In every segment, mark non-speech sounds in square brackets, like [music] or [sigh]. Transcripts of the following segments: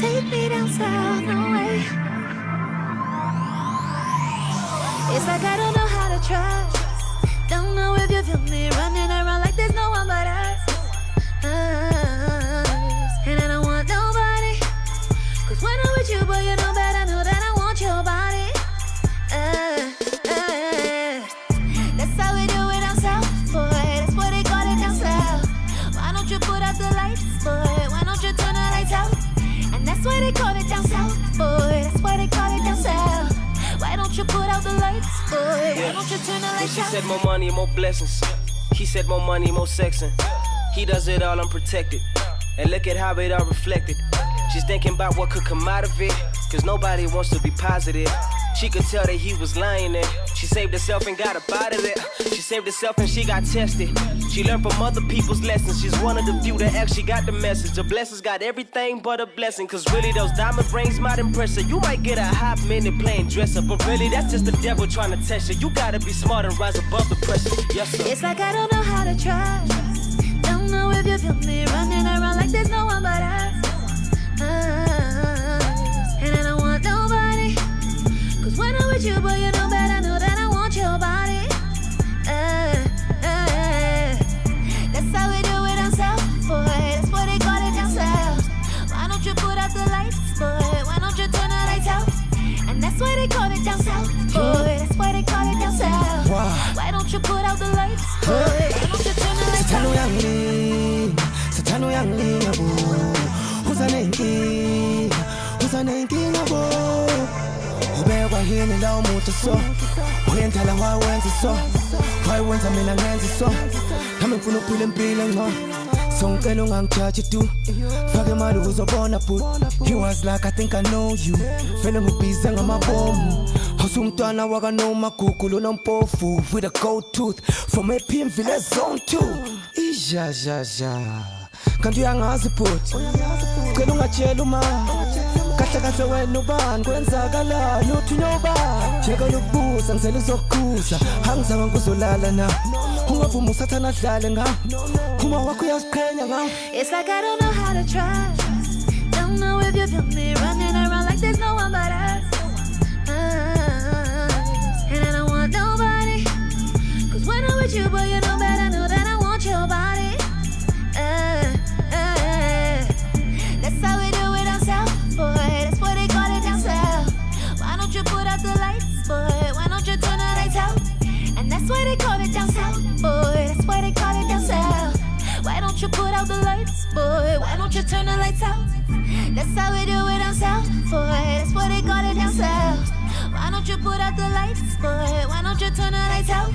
Take me down south, no way. It's like I don't know how to trust. Don't know if you feel me running around she said more money, more blessings. He said more money, more sexing. He does it all unprotected. And look at how it all reflected. She's thinking about what could come out of it. Cause nobody wants to be positive. She could tell that he was lying there. She saved herself and got up out of it. Saved herself and she got tested. She learned from other people's lessons. She's one of the few that actually got the message. The blessings got everything but a blessing. Cause really, those diamond rings might impress her. You might get a hot minute playing dress up. But really, that's just the devil trying to test you. You gotta be smart and rise above the pressure. Yes, sir. It's like I don't know how to trust. Don't know if you feel me running around like there's no one but us. Us. Uh, and I don't want nobody. Cause when I'm with you, boy, you know I know that I want your body. Why they call it down south, boy. That's why they call it down south. Why? Why don't you put out the lights, boy? Why don't you turn the lights out? yangilinga, sithando yangilinga bo. Uza nenkinga, uza nenkinga bo. Ubekwa yini la umuntu so? Uyendala wawenza so. Wayenza mina ngenza so. Nami ngifuna ukuphila impilo ngcono. So ngicela ungangijaji tu. Fake imali uzobona but. He was like I think I know you. Vele ngibhize ngamabomu. Usumntwana wakanoma gugu lonompofu with a gold tooth from AP Village Zone 2. Ija ja ja. Kanti uyangazi bhuti. Cela ungatshela It's like I don't know how to trust. Don't know if you feel me running around like there's no one but us. Don't you put out the lights, boy? Why don't you turn the lights out?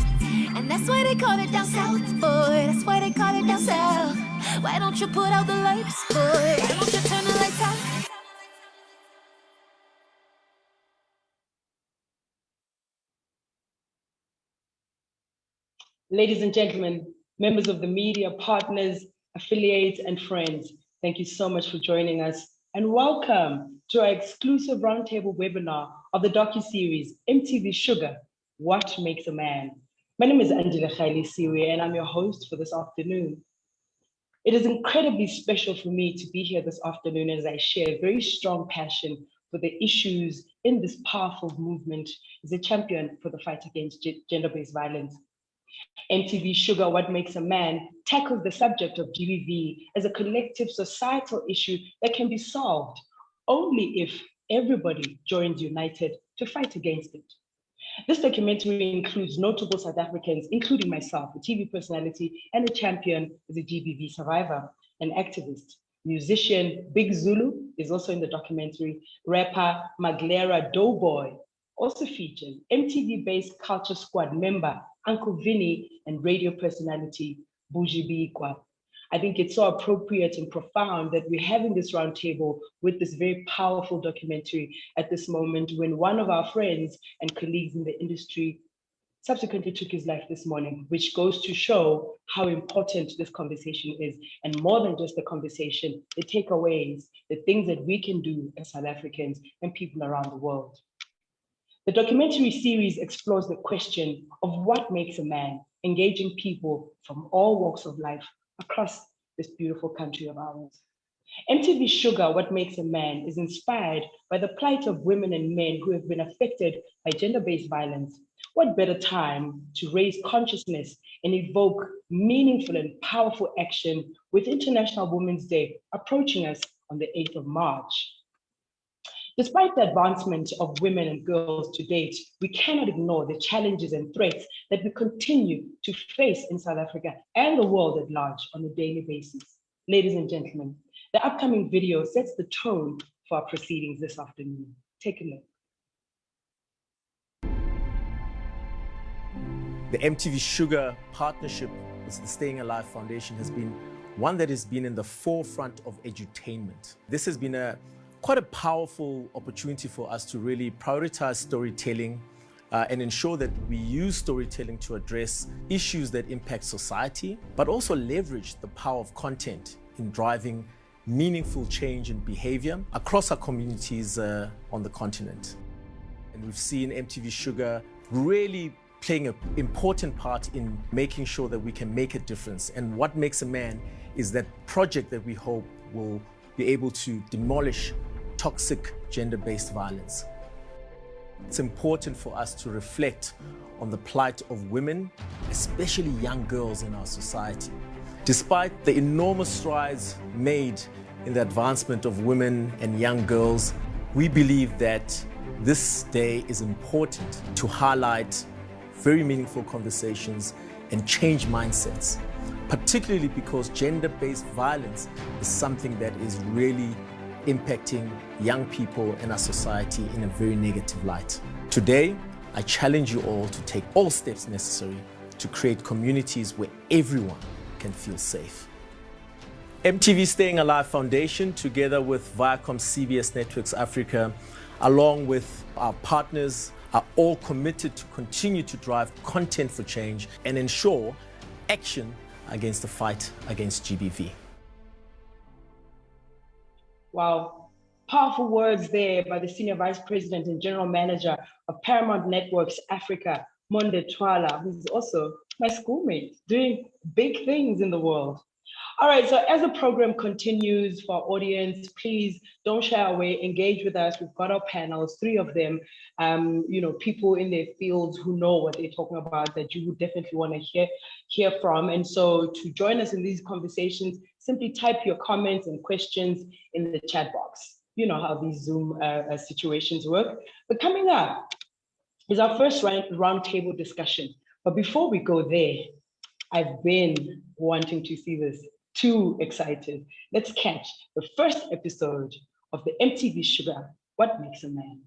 And that's why they call it down south, boy. That's why they call it down south. Why don't you put out the lights, boy? Why don't you turn the lights out? Ladies and gentlemen, members of the media, partners, affiliates, and friends, thank you so much for joining us and welcome to our exclusive roundtable webinar of the docu-series MTV Shuga, What Makes a Man? My name is Angela Khaili Siwe and I'm your host for this afternoon. It is incredibly special for me to be here this afternoon as I share a very strong passion for the issues in this powerful movement as a champion for the fight against gender-based violence. MTV Shuga, What Makes a Man tackles the subject of GBV as a collective societal issue that can be solved only if everybody joins united to fight against it. This documentary includes notable South Africans, including myself, a TV personality and a champion as a GBV survivor, an activist. Musician Big Zulu is also in the documentary. Rapper Maglera Doughboy also featured. MTV Base Culture Squad member Uncle Vinny and radio personality Buji Biikwa. I think it's so appropriate and profound that we're having this roundtable with this very powerful documentary at this moment when one of our friends and colleagues in the industry subsequently took his life this morning, which goes to show how important this conversation is. And more than just the conversation, the takeaways, the things that we can do as South Africans and people around the world. The documentary series explores the question of what makes a man, engaging people from all walks of life across this beautiful country of ours. MTV Shuga, What Makes a Man, is inspired by the plight of women and men who have been affected by gender-based violence. What better time to raise consciousness and evoke meaningful and powerful action with International Women's Day approaching us on the 8th of March. Despite the advancement of women and girls to date, we cannot ignore the challenges and threats that we continue to face in South Africa and the world at large on a daily basis. Ladies and gentlemen, the upcoming video sets the tone for our proceedings this afternoon. Take a look. The MTV Shuga partnership with the Staying Alive Foundation has been one that has been in the forefront of edutainment. This has been a quite a powerful opportunity for us to really prioritize storytelling uh, and ensure that we use storytelling to address issues that impact society, but also leverage the power of content in driving meaningful change in behavior across our communities uh, on the continent. And we've seen MTV Shuga really playing an important part in making sure that we can make a difference. And what makes a man is that project that we hope will be able to demolish toxic gender-based violence. It's important for us to reflect on the plight of women, especially young girls in our society. Despite the enormous strides made in the advancement of women and young girls, we believe that this day is important to highlight very meaningful conversations and change mindsets, particularly because gender-based violence is something that is really impacting young people in our society in a very negative light. Today, I challenge you all to take all steps necessary to create communities where everyone can feel safe. MTV Staying Alive Foundation, together with Viacom CBS Networks Africa, along with our partners are all committed to continue to drive content for change and ensure action against the fight against GBV. Wow, powerful words there by the Senior Vice President and General Manager of Paramount Networks Africa, Monde Twala, who's also my schoolmate, doing big things in the world. All right, so as the program continues for our audience, please don't shy away, engage with us. We've got our panels, three of them, um, you know, people in their fields who know what they're talking about that you would definitely want to hear, hear from. And so to join us in these conversations, simply type your comments and questions in the chat box. You know how these Zoom uh, uh situations work. But coming up is our first round, round table discussion. But before we go there, I've been wanting to see this too excited. Let's catch the first episode of the MTV Shuga, What Makes a Man?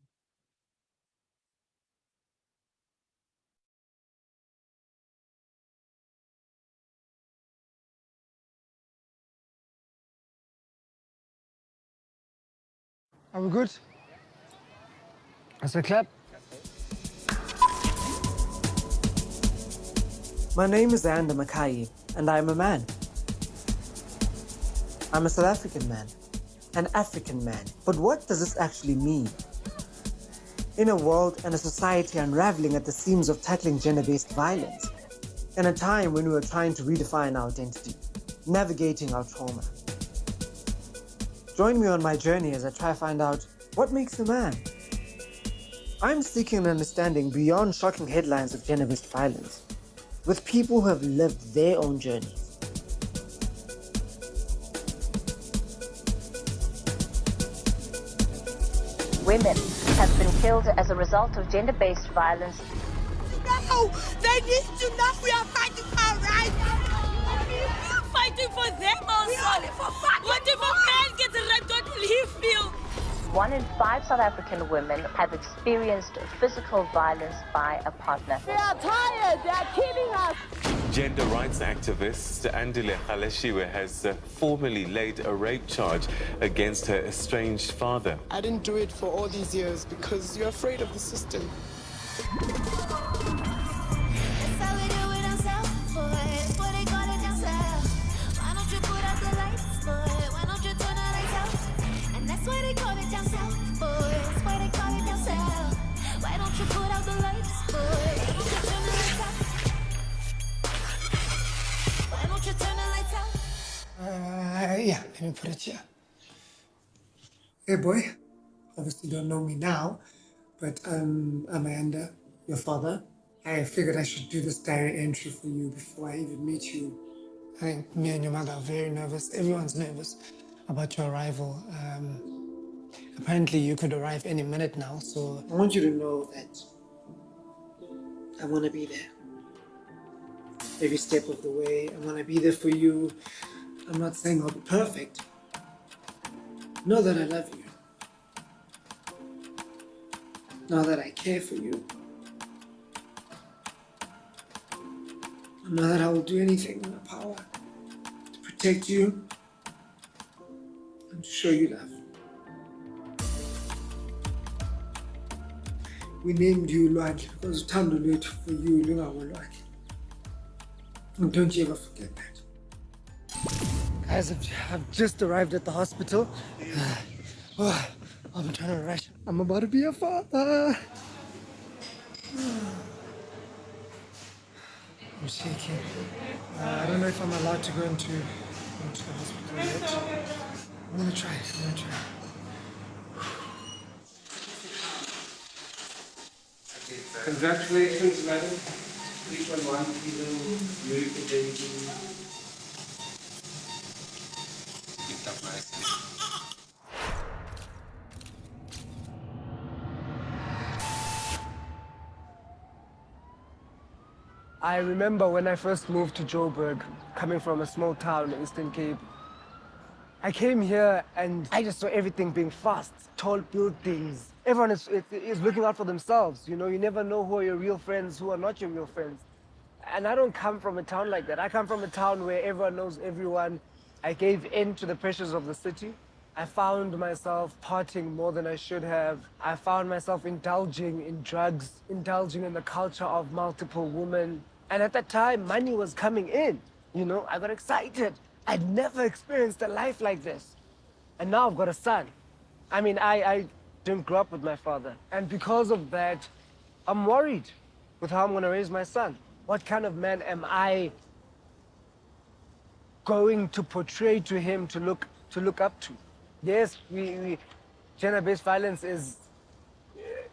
Are we good? Let's clap. My name is Ayanda Makai, and I am a man. I'm a South African man, an African man. But what does this actually mean? In a world and a society unraveling at the seams of tackling gender-based violence, in a time when we are trying to redefine our identity, navigating our trauma. Join me on my journey as I try to find out what makes a man. I'm seeking an understanding beyond shocking headlines of gender-based violence, with people who have lived their own journeys. women have been killed as a result of gender-based violence. No! They need to know we are fighting for our rights! We're for them also! For what if a man gets raped? What will he feel? One in five South African women have experienced physical violence by a partner. We are tired! They are killing us! Gender rights activist Andile Kgaleshiwe has uh, formally laid a rape charge against her estranged father. I didn't do it for all these years because you're afraid of the system. Uh, yeah, let me put it here. Hey boy, obviously don't know me now, but I'm Amanda, your father. I figured I should do this diary entry for you before I even meet you. I think me and your mother are very nervous. Everyone's nervous about your arrival. Um, apparently, you could arrive any minute now, so I want you to know that I want to be there. Every step of the way, I want to be there for you. I'm not saying I'll be perfect. Know that I love you. Know that I care for you. Know that I will do anything in my power to protect you and to show you love. We named you Lwandle because lwethu for you lungawolwakhe. And don't you ever forget that. Guys, I've, I've just arrived at the hospital. [sighs] Oh, I'm trying to rush. I'm about to be a father. [sighs] I'm shaking. Uh, I don't know if I'm allowed to go into, into the hospital yet. I'm gonna try. I'm gonna try. Congratulations, madam. 3.1 kilo beautiful I remember when I first moved to Joburg, coming from a small town in Eastern Cape. I came here and I just saw everything being fast, tall buildings. Everyone is, is, is looking out for themselves. You know, you never know who are your real friends, who are not your real friends. And I don't come from a town like that. I come from a town where everyone knows everyone. I gave in to the pressures of the city. I found myself partying more than I should have. I found myself indulging in drugs, indulging in the culture of multiple women. And at that time, money was coming in. You know, I got excited. I'd never experienced a life like this. And now I've got a son. I mean, I, I didn't grow up with my father. And because of that, I'm worried with how I'm gonna raise my son. What kind of man am I going to portray to him to look, to look up to? Yes, we, we gender-based violence is,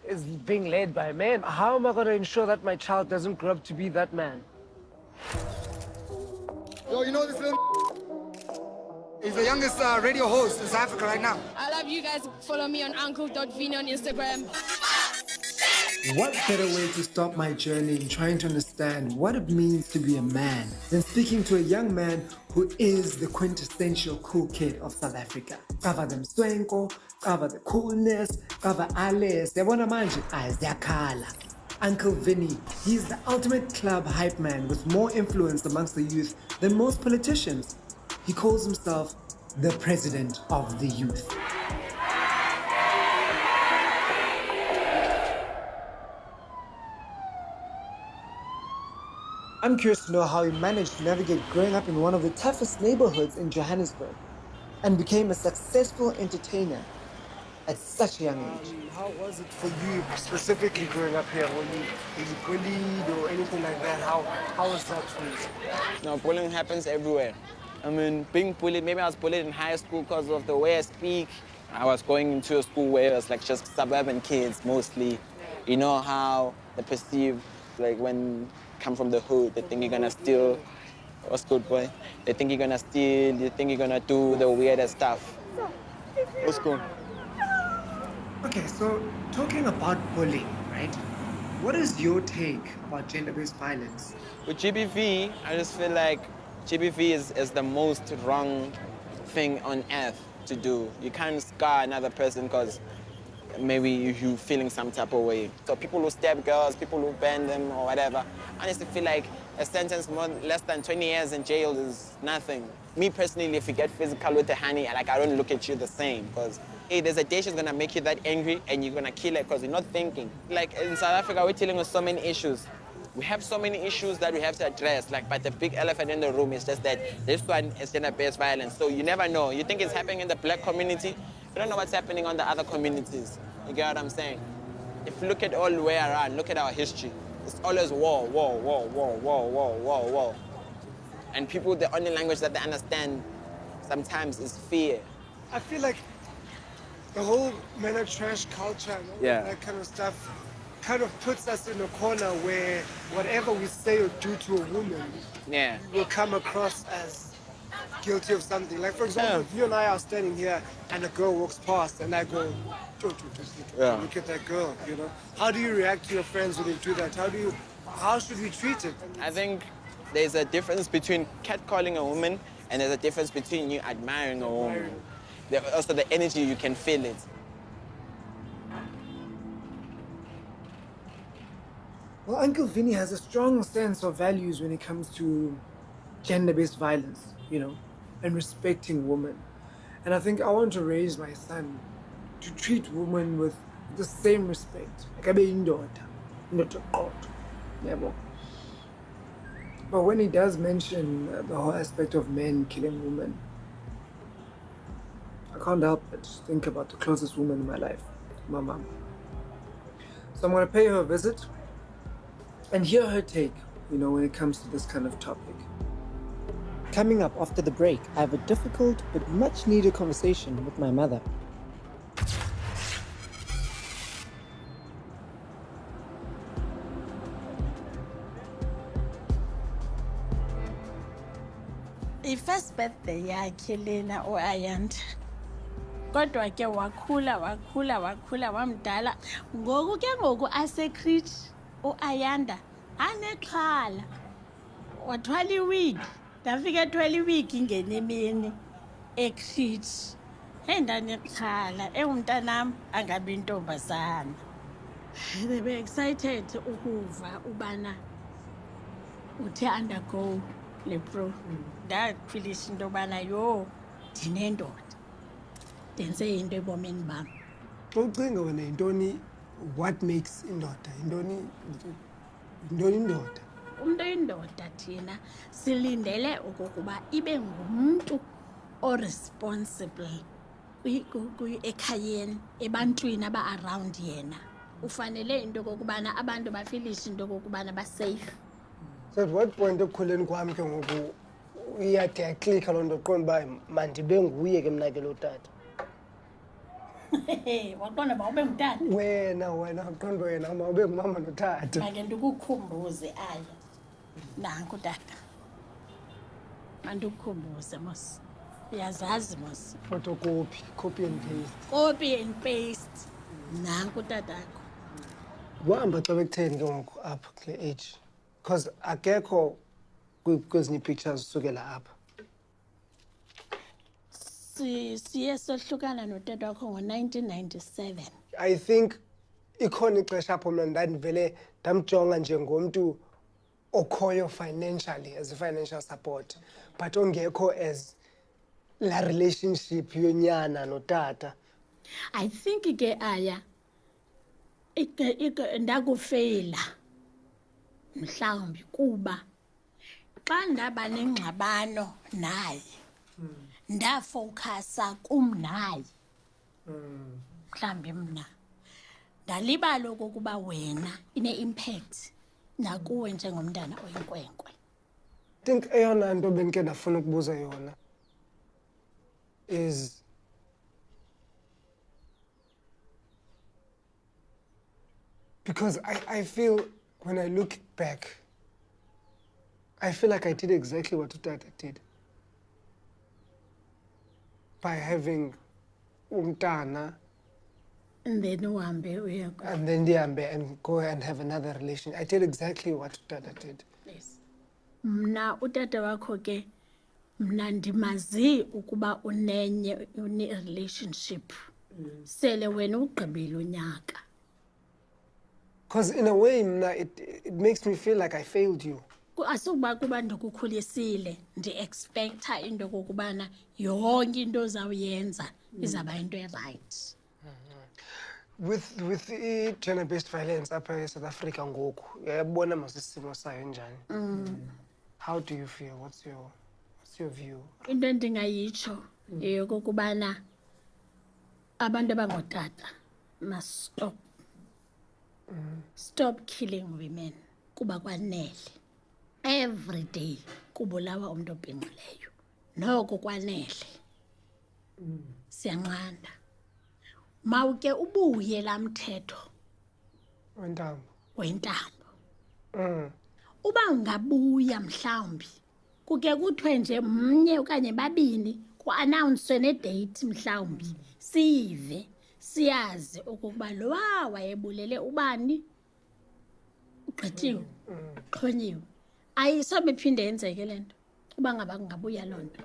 is being led by men. How am I gonna ensure that my child doesn't grow up to be that man? Yo, you know this little [laughs] He's the youngest uh, radio host in South Africa right now. I love you guys. Follow me on uncle.vino on Instagram. What better way to start my journey in trying to understand what it means to be a man than speaking to a young man who is the quintessential cool kid of South Africa. Cover them swenko, cover the coolness, cover alles. Yabona manje, aziyakhala. Uncle Vinny, he's the ultimate club hype man with more influence amongst the youth than most politicians. He calls himself the president of the youth. I'm curious to know how he managed to navigate growing up in one of the toughest neighborhoods in Johannesburg and became a successful entertainer at such a young age. Um, how was it for you specifically growing up here? Were you, were you bullied or anything like that? How, how was that for you? No, bullying happens everywhere. I mean, being bullied, maybe I was bullied in high school because of the way I speak. I was going into a school where it was like just suburban kids mostly. You know how they perceive, like when come from the hood, they think you're gonna steal. What's good, boy? They think you're gonna steal, they think you're gonna do the weirdest stuff. What's good? Okay, so talking about bullying, right? What is your take about gender-based violence? With GBV, I just feel like GBV is, is the most wrong thing on earth to do. You can't scar another person because maybe you feeling some type of way. So people who stab girls, people who ban them or whatever, I honestly feel like a sentence more less than 20 years in jail is nothing. Me personally, if you get physical with a honey, like I don't look at you the same because hey, there's a day she's gonna make you that angry and you're gonna kill her because you're not thinking. Like in South Africa, we're dealing with so many issues. We have so many issues that we have to address, like, but the big elephant in the room is just that this one is gender-based violence. So you never know. You think it's happening in the black community, you don't know what's happening on the other communities. You get what I'm saying? If you look at all the way around, look at our history. It's always war, war, war, war, war, war, war, war. And people, the only language that they understand sometimes is fear. I feel like the whole men are trash culture and all Yeah. that kind of stuff kind of puts us in a corner where whatever we say or do to a woman Yeah. will come across as guilty of something. Like, for example, if you and I are standing here and a girl walks past and I go, "Don't do this, look at- Yeah. look at that girl, you know? How do you react to your friends when they do that? How do you, how should we treat it? I think there's a difference between catcalling a woman and there's a difference between you admiring a woman. There, also, the energy, you can feel it. Well, Uncle Vinny has a strong sense of values when it comes to gender-based violence, you know, and respecting women. And I think I want to raise my son to treat women with the same respect. Like abe indoda eqotho, yabo. But when he does mention uh, the whole aspect of men killing women, I can't help but think about the closest woman in my life, my mom. So I'm going to pay her a visit and hear her take, you know, when it comes to this kind of topic. Coming up after the break, I have a difficult but much needed conversation with my mother. i-first birthday yakhe lena u-ayanda oh, kodwa ke wakhula wakhula wakhula wamdala ngoku ke ngoku asekrit u-ayanda oh, anexhala. Wathwala iwigi ndafika ethwala iwigi ngenemini ekrit heyi ndanexhala engumntanam angabi ntombazana. They were excited ukuva ubana uthe undergo le pro ndafilisha into yobana yho ndinendoda. Ndenze into ebomini bam. Xa ucinga wena yintoni what makes indoda? Yintoni yintoni indoda umntu oyindoda thina silindele okokuba ibe ngumntu oresponsible ekhayeni ebantwini aba-around yena. Ufanele into yokokubana abantu bafilishe into yokokubana baseyifu so at what point ekukhuleni kwam ke ngoku iyade yaklika loo nto qonda uba mandibe nguye ke mna ke lo tata? Waqonda uba ube ngutata. Wena wena qonda wena mawube ngumama notata. Make ndikukhumbuze aya nanku tata. Mandikukhumbuze mos. Uyazazi mos. Photocopy copy and paste. Copy and paste. Nanku tatakho kuhamba xa bekutheni ke ngoku apha kule age because akekho kwezinye ii-pictures usukela apha. Si- siye sohlukana notata wakho ngo-1997 i think ikhona ixesha apho mna ndandivele ndamjonga njengomntu okhoyo financially as i-financial support but ongekho as laa relationship yonyana notata. I think ke aya ndakufeyila mhlawumbi kuba xa ndaba nengxabano naye ndafowukhasa kum naye. Mhlawumbi mna ndalibala okokuba wena ine-impact nakuwe njengomntana oyinkwenkwe. Think eyona nto bendike ndafuna ukubuza yona is because I, I feel when I look back, I feel like I did exactly what Utata did by having umtana and then uhambe uye ku- and then ndihambe and go and have another relation. I did exactly what Utata did. mna utata wakho ke mna ndimazi ukuba unenye une-relationship sele wena ugqibile unyaka Because in a way, mna, it, it makes me feel like I failed you. Ku- asukuba kuba ndikukhulisile ndi-ekspektha into yokokubana yonke into ozawuyenza izawuba into erayithi With with i-gender-based violence apha eSouth Africa ngoku, uyabona masisimo sayo njani? How do you feel? What's your what's your view? into endingayitsho yeyokokubana abantu abangootata must stop stop killing women kuba kwanele every day kubulawa umntu obhinqileyo noko kwanele siyanqanda mawuke ubuye laa mthetho. Wentambo wentambo Mm. uba ungabuya mhlawumbi kuke kuthiwe nje mnye okanye babini kuanawunswe nedeyithi mhlawumbi siyive siyazi okokuba lowa wayebulele ubani? Ugqityiwe xhonyiwe ayisobe iphinde yenzeke le nto. Uba ngaba kungabuya loo nto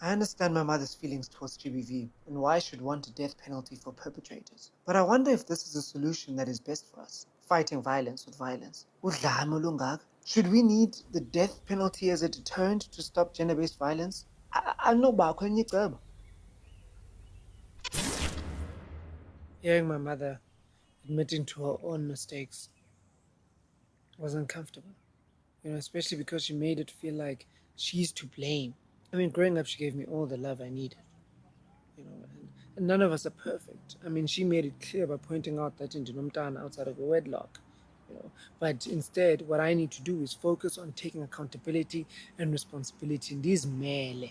I understand my mother's feelings towards GBV and why she'd want a death penalty for perpetrators. But I wonder if this is a solution that is best for us, fighting violence with violence. Should we need the death penalty as a deterrent to stop gender-based violence? I- enye icebo. Hearing my mother admitting to her own mistakes was uncomfortable. You know, especially because she made it feel like she's to blame. I mean, growing up, she gave me all the love I needed. You know, and, and none of us are perfect. I mean, she made it clear by pointing out that in Dinomtana outside of a wedlock. You know, but instead, what I need to do is focus on taking accountability and responsibility in these mele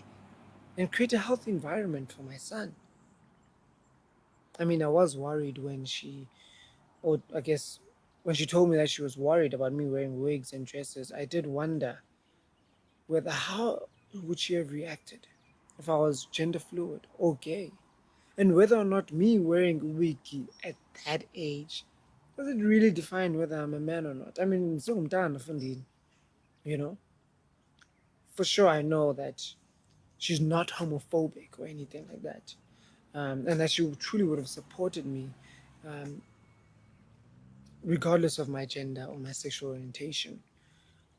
and create a healthy environment for my son. I mean, I was worried when she, or I guess when she told me that she was worried about me wearing wigs and dresses. I did wonder whether how would she have reacted if I was gender fluid or gay, and whether or not me wearing wig at that age does it really define whether I'm a man or not. I mean, Fundini, you know. For sure, I know that she's not homophobic or anything like that um, and that she truly would have supported me um, regardless of my gender or my sexual orientation.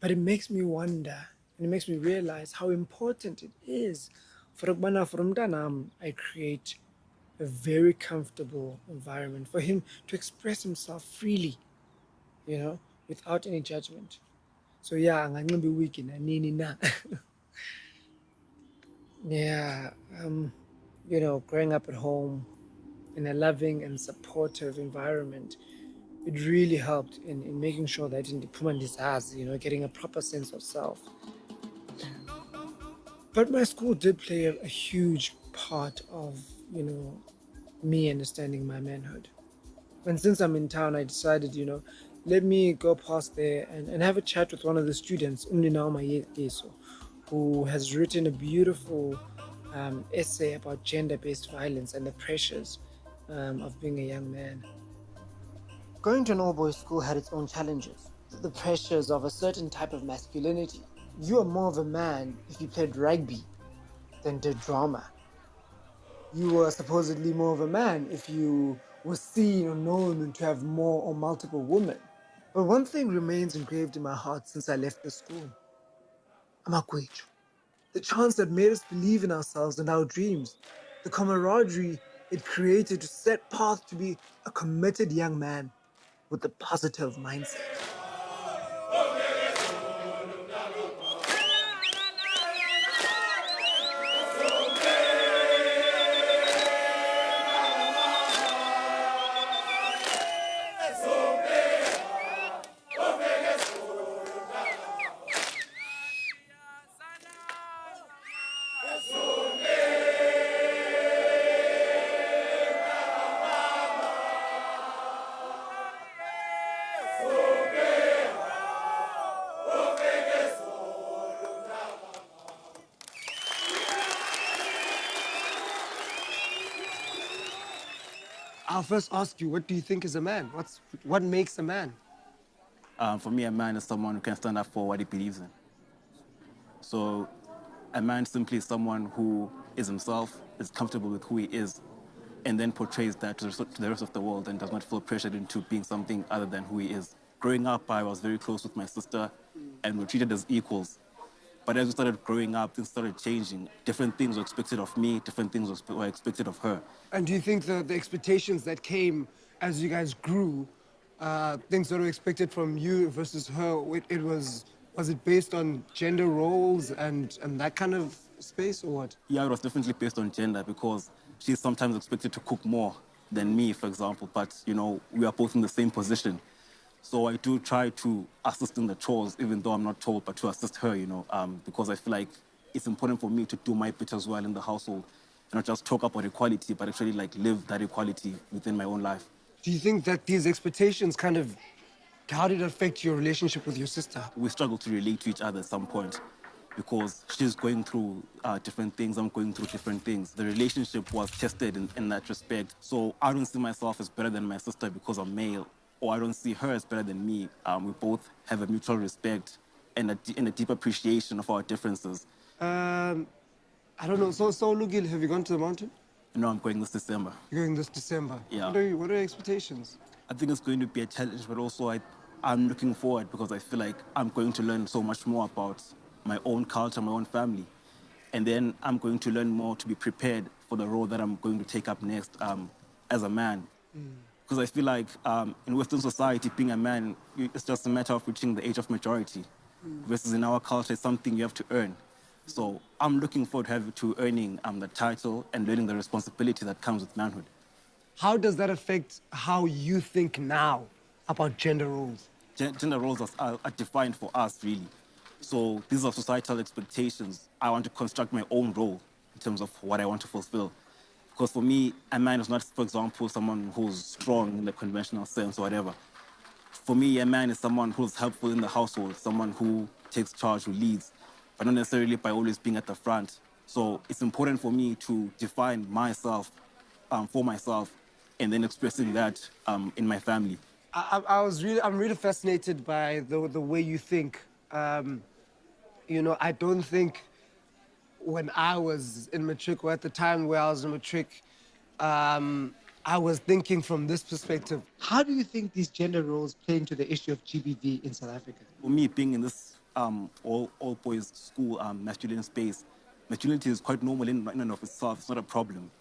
But it makes me wonder and it makes me realize how important it is for umntanam I create a very comfortable environment for him to express himself freely, you know, without any judgment. So yeah, I'm not gonna anganxiba iwigi nanini na. [laughs] yeah, um, you know, growing up at home in a loving and supportive environment, it really helped in, in making sure that in the has, you know, getting a proper sense of self. But my school did play a, a huge part of, you know, me understanding my manhood. And since I'm in town, I decided, you know, let me go past there and, and have a chat with one of the students, who has written a beautiful um, essay about gender-based violence and the pressures um, of being a young man. Going to an all-boys school had its own challenges. The pressures of a certain type of masculinity. You are more of a man if you played rugby than did drama. You were supposedly more of a man if you were seen or known to have more or multiple women. But one thing remains engraved in my heart since I left the school. Amakwechu. The chance that made us believe in ourselves and our dreams. The camaraderie it created to set path to be a committed young man with a positive mindset. I'll first ask you, what do you think is a man? What's what makes a man? Um, for me, a man is someone who can stand up for what he believes in. So, a man simply is someone who is himself, is comfortable with who he is, and then portrays that to the rest- of the world and does not feel pressured into being something other than who he is. Growing up, I was very close with my sister, and we were treated as equals. But as we started growing up, things started changing. Different things were expected of me, different things were- expected of her. And do you think the, the expectations that came as you guys grew, uh, things that were expected from you versus her, it, it was was it based on gender roles and, and that kind of space or what? Yeah, it was definitely based on gender because she's sometimes expected to cook more than me, for example. But, you know, we are both in the same position. So I do try to assist in the chores, even though I'm not told, but to assist her, you know, um, because I feel like it's important for me to do my bit as well in the household. And not just talk about equality, but actually like live that equality within my own life. Do you think that these expectations kind of, how did it affect your relationship with your sister? We struggle to relate to each other at some point because she's going through uh, different things, I'm going through different things. The relationship was tested in, in that respect. So I don't see myself as better than my sister because I'm male, or I don't see her as better than me. Um, we both have a mutual respect and a, and a deep appreciation of our differences. Um, I don't know. So, so Lugil, have you gone to the mountain? No, I'm going this December. You're going this December? Yeah. What are, you, what are your expectations? I think it's going to be a challenge, but also I, I'm looking forward because I feel like I'm going to learn so much more about my own culture, my own family. And then I'm going to learn more to be prepared for the role that I'm going to take up next um, as a man. Because I feel like um, in Western society, being a man, it's just a matter of reaching the age of majority. Versus in our culture, it's something you have to earn. So I'm looking forward to, have, to earning um, the title and learning the responsibility that comes with manhood. How does that affect how you think now about gender roles? Gen- gender roles are, are, are defined for us, really. So these are societal expectations. I want to construct my own role in terms of what I want to fulfill. Because for me, a man is not, for example, someone who's strong in the conventional sense or whatever. For me, a man is someone who's helpful in the household, someone who takes charge, who leads, but not necessarily by always being at the front. So it's important for me to define myself um, for myself and then expressing that um, in my family. I, I was really, I'm really fascinated by the, the way you think. Um, you know, I don't think when I was in matric or at the time where I was in matric, um, I was thinking from this perspective. How do you think these gender roles play into the issue of GBV in South Africa? For me, being in this um, all, all boys school um, masculine space, masculinity is quite normal in, in and of itself. It's not a problem.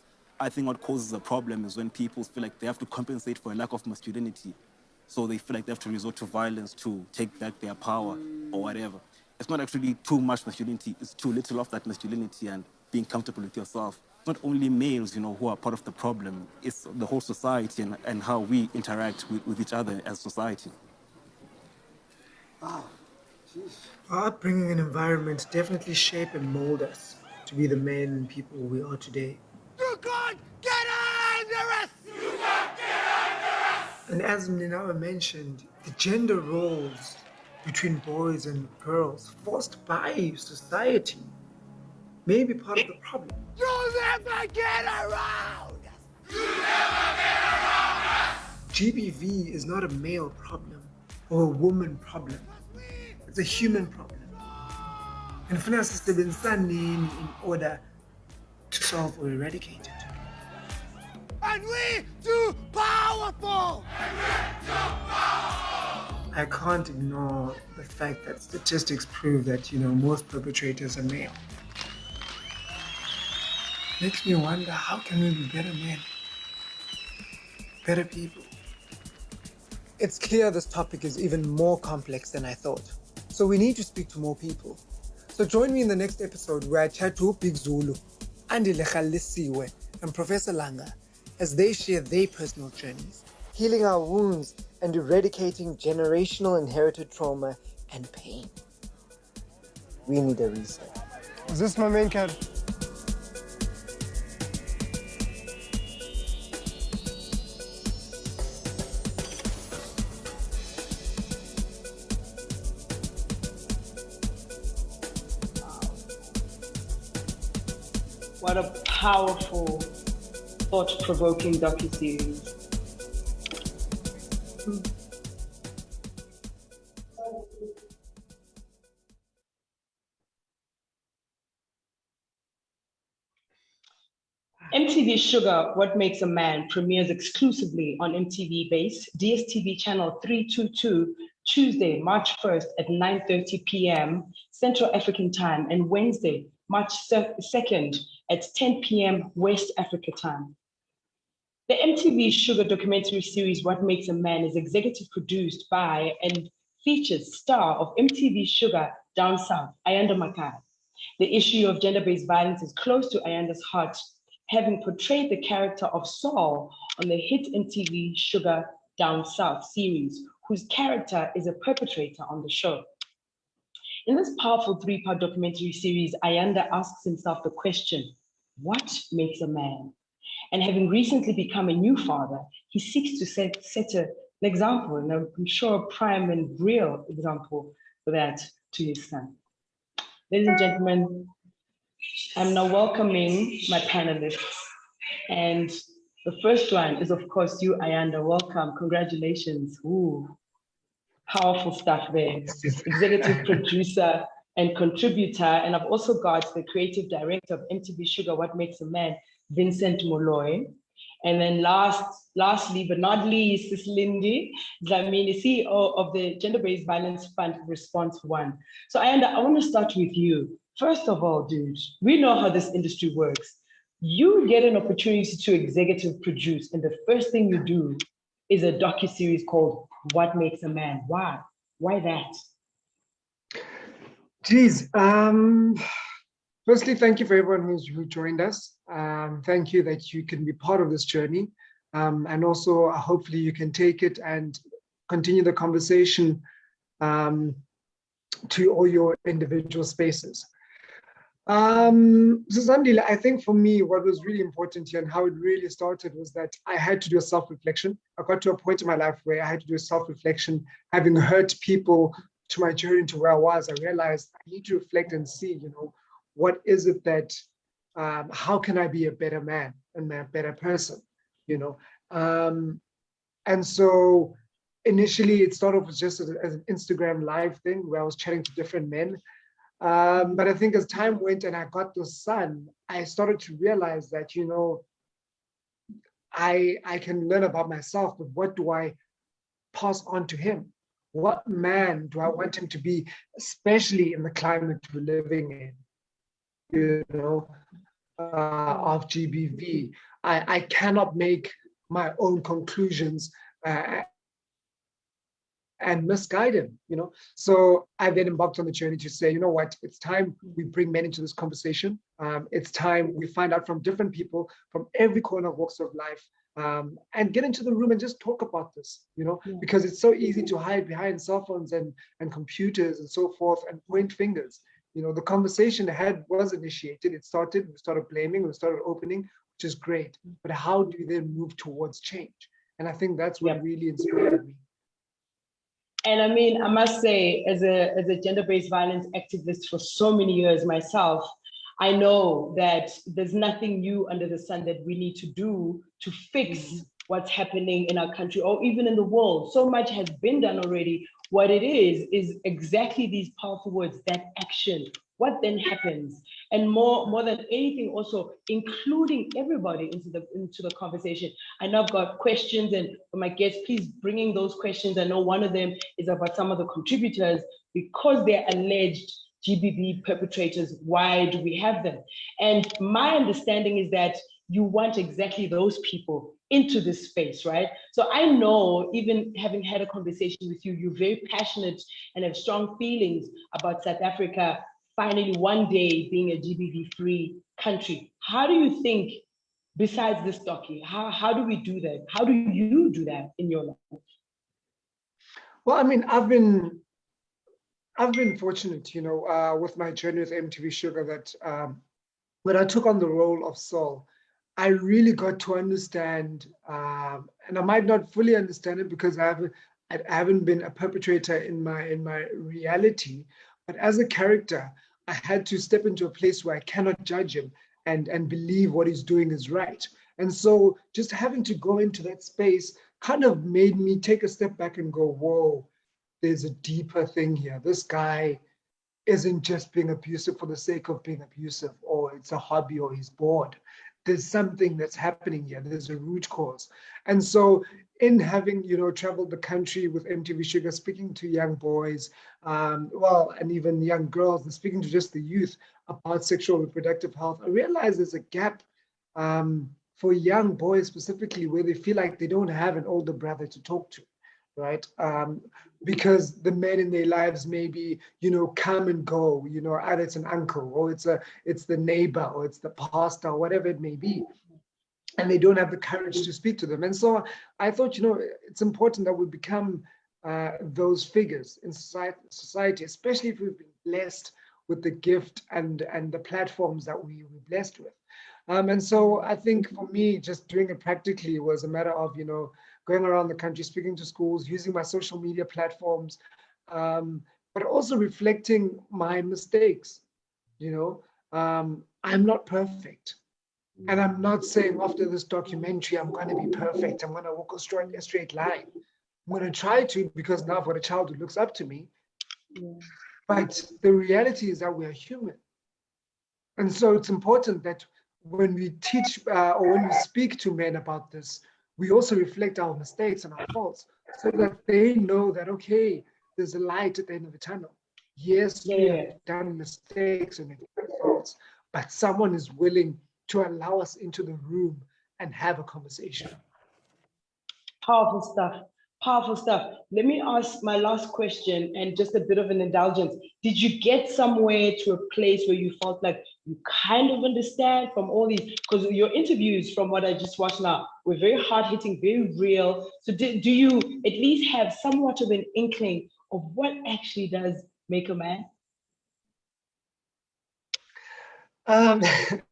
I think what causes a problem is when people feel like they have to compensate for a lack of masculinity. So they feel like they have to resort to violence to take back their power or whatever. It's not actually too much masculinity, it's too little of that masculinity and being comfortable with yourself. Not only males, you know, who are part of the problem, it's the whole society and, and how we interact with, with each other as society. Ah, wow. Our upbringing and environment definitely shape and mold us to be the men and people we are today. You can't get under us! You can't get under us! And as Ninawa mentioned, the gender roles between boys and girls forced by society may be part of the problem. You'll never get around! Us! GBV is not a male problem or a woman problem. It's a human problem. And for been standing in order to solve or eradicate it. And we too powerful! I can't ignore the fact that statistics prove that, you know, most perpetrators are male. Makes me wonder how can we be better men? Better people? It's clear this topic is even more complex than I thought. So we need to speak to more people. So join me in the next episode where I chat to Big Zulu, Andy Lechalisiwe, and Professor Langa as they share their personal journeys, healing our wounds and eradicating generational inherited trauma and pain. We need a reset. Is this my main card? What a powerful, thought-provoking docuseries. MTV Shuga, What Makes a Man premieres exclusively on MTV Base, DSTV channel 322, Tuesday, March 1st at 9.30 p.m. Central African Time and Wednesday, March 2nd at 10 p.m. West Africa Time. The MTV Shuga documentary series What Makes a Man is executive produced by and features star of MTV Shuga Down South, Ayanda Makai. The issue of gender-based violence is close to Ayanda's heart, having portrayed the character of Saul on the hit MTV Shuga Down South series, whose character is a perpetrator on the show. In this powerful three-part documentary series, Ayanda asks himself the question, what makes a man? And having recently become a new father, he seeks to set, set a, an example, and I'm sure a prime and real example for that to his son. Ladies and gentlemen, I'm now welcoming my panelists. And the first one is, of course, you, Ayanda. Welcome. Congratulations. Ooh, powerful stuff there. Executive [laughs] producer and contributor. And I've also got the creative director of MTV Shuga, What Makes a Man, Vincent Molloy. And then last, lastly, but not least, is Lindy Dlamini, CEO of the Gender-Based Violence Fund Response One. So Ayanda, I want to start with you. First of all, dude, we know how this industry works. You get an opportunity to executive produce, and the first thing you do is a docu-series called What Makes a Man. Why? Why that? Geez, um, firstly, thank you for everyone who's who joined us. Um, thank you that you can be part of this journey. Um, and also, uh, hopefully you can take it and continue the conversation um, to all your individual spaces. Um, Zandile, I think for me, what was really important here and how it really started was that I had to do a self-reflection. I got to a point in my life where I had to do a self-reflection, having hurt people to my journey to where I was, I realized I need to reflect and see, you know, what is it that, um, how can I be a better man and a better person, you know? Um, and so initially it started off just as, as, an Instagram live thing where I was chatting to different men um, but I think as time went and I got the son, I started to realize that, you know, I, I can learn about myself, but what do I pass on to him? What man do I want him to be, especially in the climate we're living in, you know, uh, of GBV? I, I cannot make my own conclusions uh, and misguide him, you know? So I then embarked on the journey to say, you know what, it's time we bring men into this conversation. Um, it's time we find out from different people from every corner of walks of life um, and get into the room and just talk about this, you know, yeah. because it's so easy to hide behind cell phones and, and computers and so forth and point fingers. You know, the conversation had was initiated, it started, we started blaming, we started opening, which is great. But how do you then move towards change? And I think that's what yeah. really inspired me. And I mean, I must say, as a, as a gender-based violence activist for so many years myself, I know that there's nothing new under the sun that we need to do to fix mm-hmm. what's happening in our country or even in the world. So much has been done already. What it is, is exactly these powerful words, that action, what then happens? And more more than anything also including everybody into the into the conversation. I know i've got questions and for my guests please bringing those questions. I know one of them is about some of the contributors because they're alleged GBV perpetrators. Why do we have them? And my understanding is that you want exactly those people into this space, right? So I know, even having had a conversation with you, you're very passionate and have strong feelings about South Africa finally one day being a GBV free country. How do you think, besides this docu, how, how do we do that? How do you do that in your life? Well, I mean, I've been I've been fortunate, you know, uh, with my journey with MTV Shuga that um, when I took on the role of Saul, I really got to understand, um, and I might not fully understand it because I haven't, I haven't been a perpetrator in my in my reality, but as a character, I had to step into a place where I cannot judge him and, and believe what he's doing is right. And so just having to go into that space kind of made me take a step back and go, whoa, there's a deeper thing here. This guy isn't just being abusive for the sake of being abusive, or it's a hobby, or he's bored. There's something that's happening here. There's a root cause. And so in having, you know, traveled the country with MTV Shuga, speaking to young boys, um, well, and even young girls, and speaking to just the youth about sexual reproductive health, I realize there's a gap um, for young boys specifically where they feel like they don't have an older brother to talk to, right? Um, because the men in their lives maybe, you know, come and go, you know, either it's an uncle or it's a, it's the neighbor or it's the pastor, or whatever it may be and they don't have the courage to speak to them. And so I thought, you know, it's important that we become uh, those figures in society, especially if we've been blessed with the gift and, and the platforms that we were blessed with. Um, and so I think for me, just doing it practically was a matter of, you know, going around the country, speaking to schools, using my social media platforms, um, but also reflecting my mistakes. You know, um, I'm not perfect. And I'm not saying after this documentary, I'm going to be perfect. I'm going to walk a straight, a straight line. I'm going to try to because now I've got a child who looks up to me. But the reality is that we are human. And so it's important that when we teach uh, or when we speak to men about this, we also reflect our mistakes and our faults so that they know that, okay, there's a light at the end of the tunnel. Yes, we have done mistakes and faults, but someone is willing to allow us into the room and have a conversation. Powerful stuff. Powerful stuff. Let me ask my last question and just a bit of an indulgence. Did you get somewhere to a place where you felt like you kind of understand from all these? Because your interviews, from what I just watched now, were very hard hitting, very real. So, do, do you at least have somewhat of an inkling of what actually does make a man? Um, [laughs]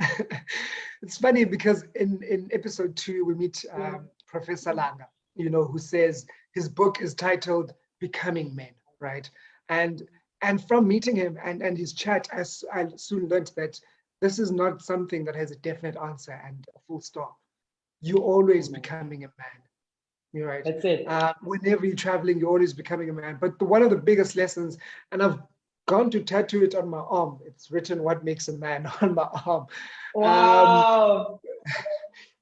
[laughs] it's funny because in, in episode two, we meet um, Professor Langa, you know, who says his book is titled Becoming Men, right? And and from meeting him and, and his chat, I, I soon learned that this is not something that has a definite answer and a full stop. You're always becoming a man. You're right. That's it. Uh, whenever you're traveling, you're always becoming a man. But the, one of the biggest lessons, and I've gone to tattoo it on my arm. It's written "What makes a man" [laughs] on my arm. Wow. [laughs]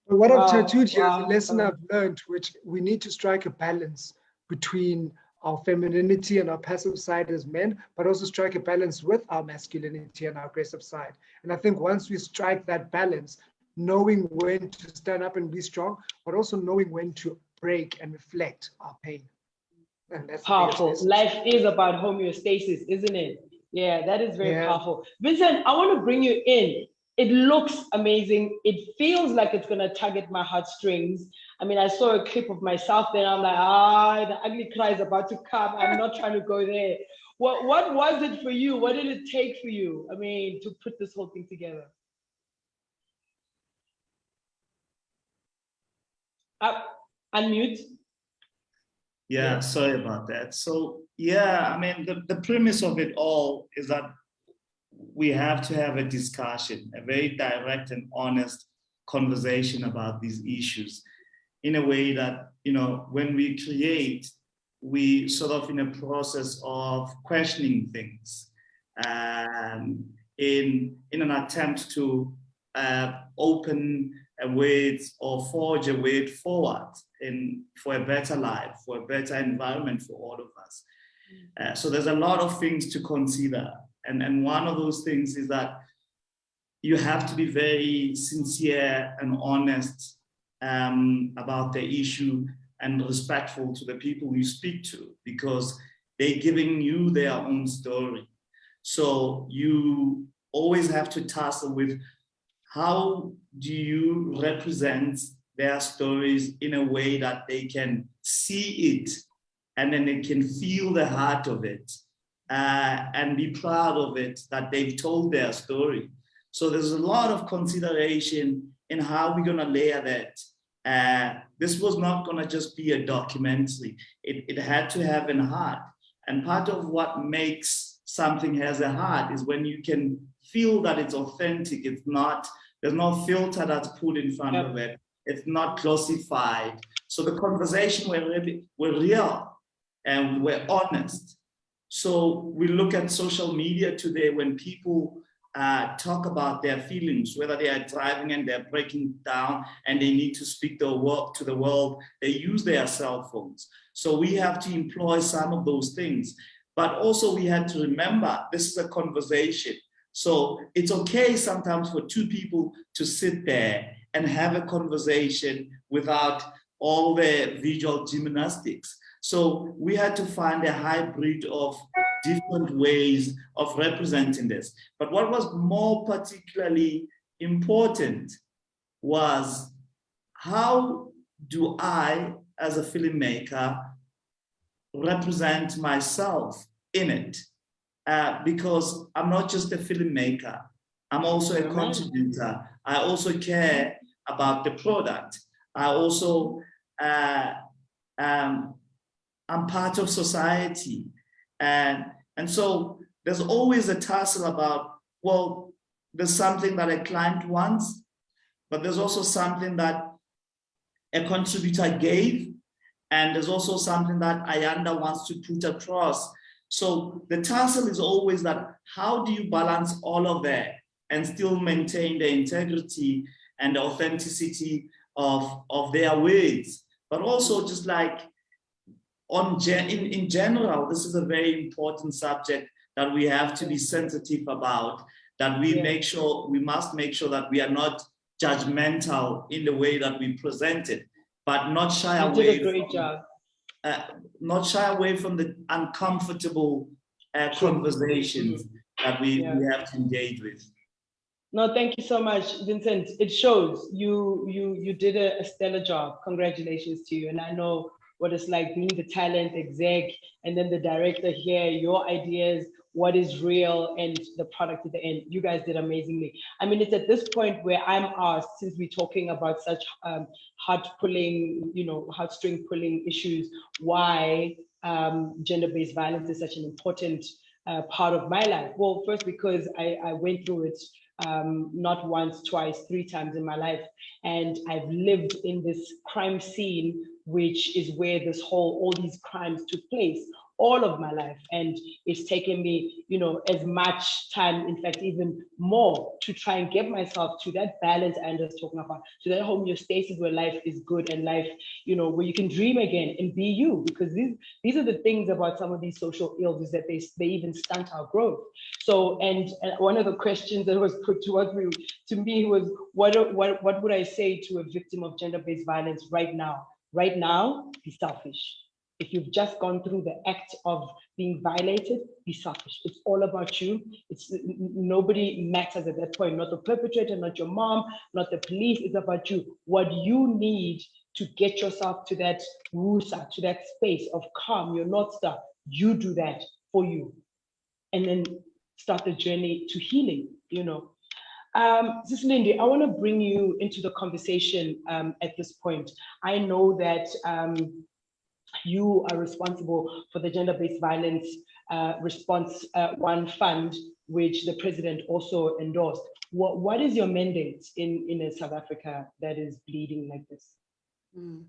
Um, what Wow, I've tattooed here is wow, a lesson. I've learned, which we need to strike a balance between our femininity and our passive side as men, but also strike a balance with our masculinity and our aggressive side. And I think once we strike that balance, knowing when to stand up and be strong, but also knowing when to break and reflect our pain. And that's the biggest Powerful. Life is about homeostasis, isn't it? Yeah, that is very Yeah. powerful. Vincent, I want to bring you in. It looks amazing. It feels like it's going to target my heartstrings. I mean, I saw a clip of myself there. I'm like, ah, the ugly cry is about to come. I'm not trying to go there. What, what was it for you? What did it take for you? I mean, to put this whole thing together? Uh, unmute. Yeah, sorry about that. So yeah, I mean, the, the premise of it all is that we have to have a discussion, a very direct and honest conversation about these issues in a way that, you know, when we create, we sort of in a process of questioning things um, in, in an attempt to uh, open way or forge a way forward in, for a better life, for a better environment for all of us. Uh, so there's a lot of things to consider. And, and one of those things is that you have to be very sincere and honest um, about the issue and respectful to the people you speak to because they're giving you their own story. So you always have to tussle with how do you represent their stories in a way that they can see it and then they can feel the heart of it uh, and be proud of it that they've told their story. So there's a lot of consideration in how we're gonna layer that. Uh, this was not gonna just be a documentary. It, it had to have an heart. And part of what makes something has a heart is when you can feel that it's authentic. It's not, there's no filter that's put in front of it. It's not classified. So the conversation were really, were real and we're honest. So we look at social media today when people uh, talk about their feelings, whether they are driving and they're breaking down and they need to speak the world to the world, they use their cell phones. So we have to employ some of those things. But also we had to remember this is a conversation. So it's okay sometimes for two people to sit there and have a conversation without all the visual gymnastics. So we had to find a hybrid of different ways of representing this. But what was more particularly important was how do I, as a filmmaker, represent myself in it? Uh, because I'm not just a filmmaker, I'm also a contributor. I also care about the product. I also, uh, um, I'm part of society. And, and so there's always a tussle about, well, there's something that a client wants, but there's also something that a contributor gave, and there's also something that Ayanda wants to put across. So the tussle is always that how do you balance all of that and still maintain the integrity and the authenticity of, of their words, but also just like on gen in, in general, this is a very important subject that we have to be sensitive about, that we yeah. make sure, we must make sure that we are not judgmental in the way that we present it, but not shy you away. Did a great from, job. Uh, not shy away from the uncomfortable uh, conversations that we, yeah. we have to engage with. No, thank you so much, Vincent. It shows you you you did a, a, stellar job. Congratulations to you. And I know what it's like being the talent exec and then the director here, your ideas, what is real and the product at the end. You guys did amazingly. I mean, it's at this point where I'm asked, since we're talking about such um, heart pulling, you know, heartstring pulling issues, why um, gender-based violence is such an important uh, part of my life. Well, first because I, I went through it um, not once, twice, three times in my life. And I've lived in this crime scene, which is where this whole, all these crimes took place all of my life. And it's taken me, you know, as much time, in fact, even more to try and get myself to that balance Andrew's talking about, to that homeostasis where life is good and life, you know, where you can dream again and be you, because these, these are the things about some of these social ills is that they, they even stunt our growth. So, and, one of the questions that was put to us, to me was, what, what, what would I say to a victim of gender-based violence right now? Right now, be selfish if you've just gone through the act of being violated, be selfish. It's all about you. It's nobody matters at that point, not the perpetrator, not your mom, not the police. It's about you. What you need to get yourself to that rusa, to that space of calm, your North Star, you do that for you. And then start the journey to healing, you know. Um, Sis Lindy, I want to bring you into the conversation um, at this point. I know that um, you are responsible for the gender-based violence uh, response uh, one fund, which the president also endorsed. What, what is your mandate in, in a South Africa that is bleeding like this? Mm.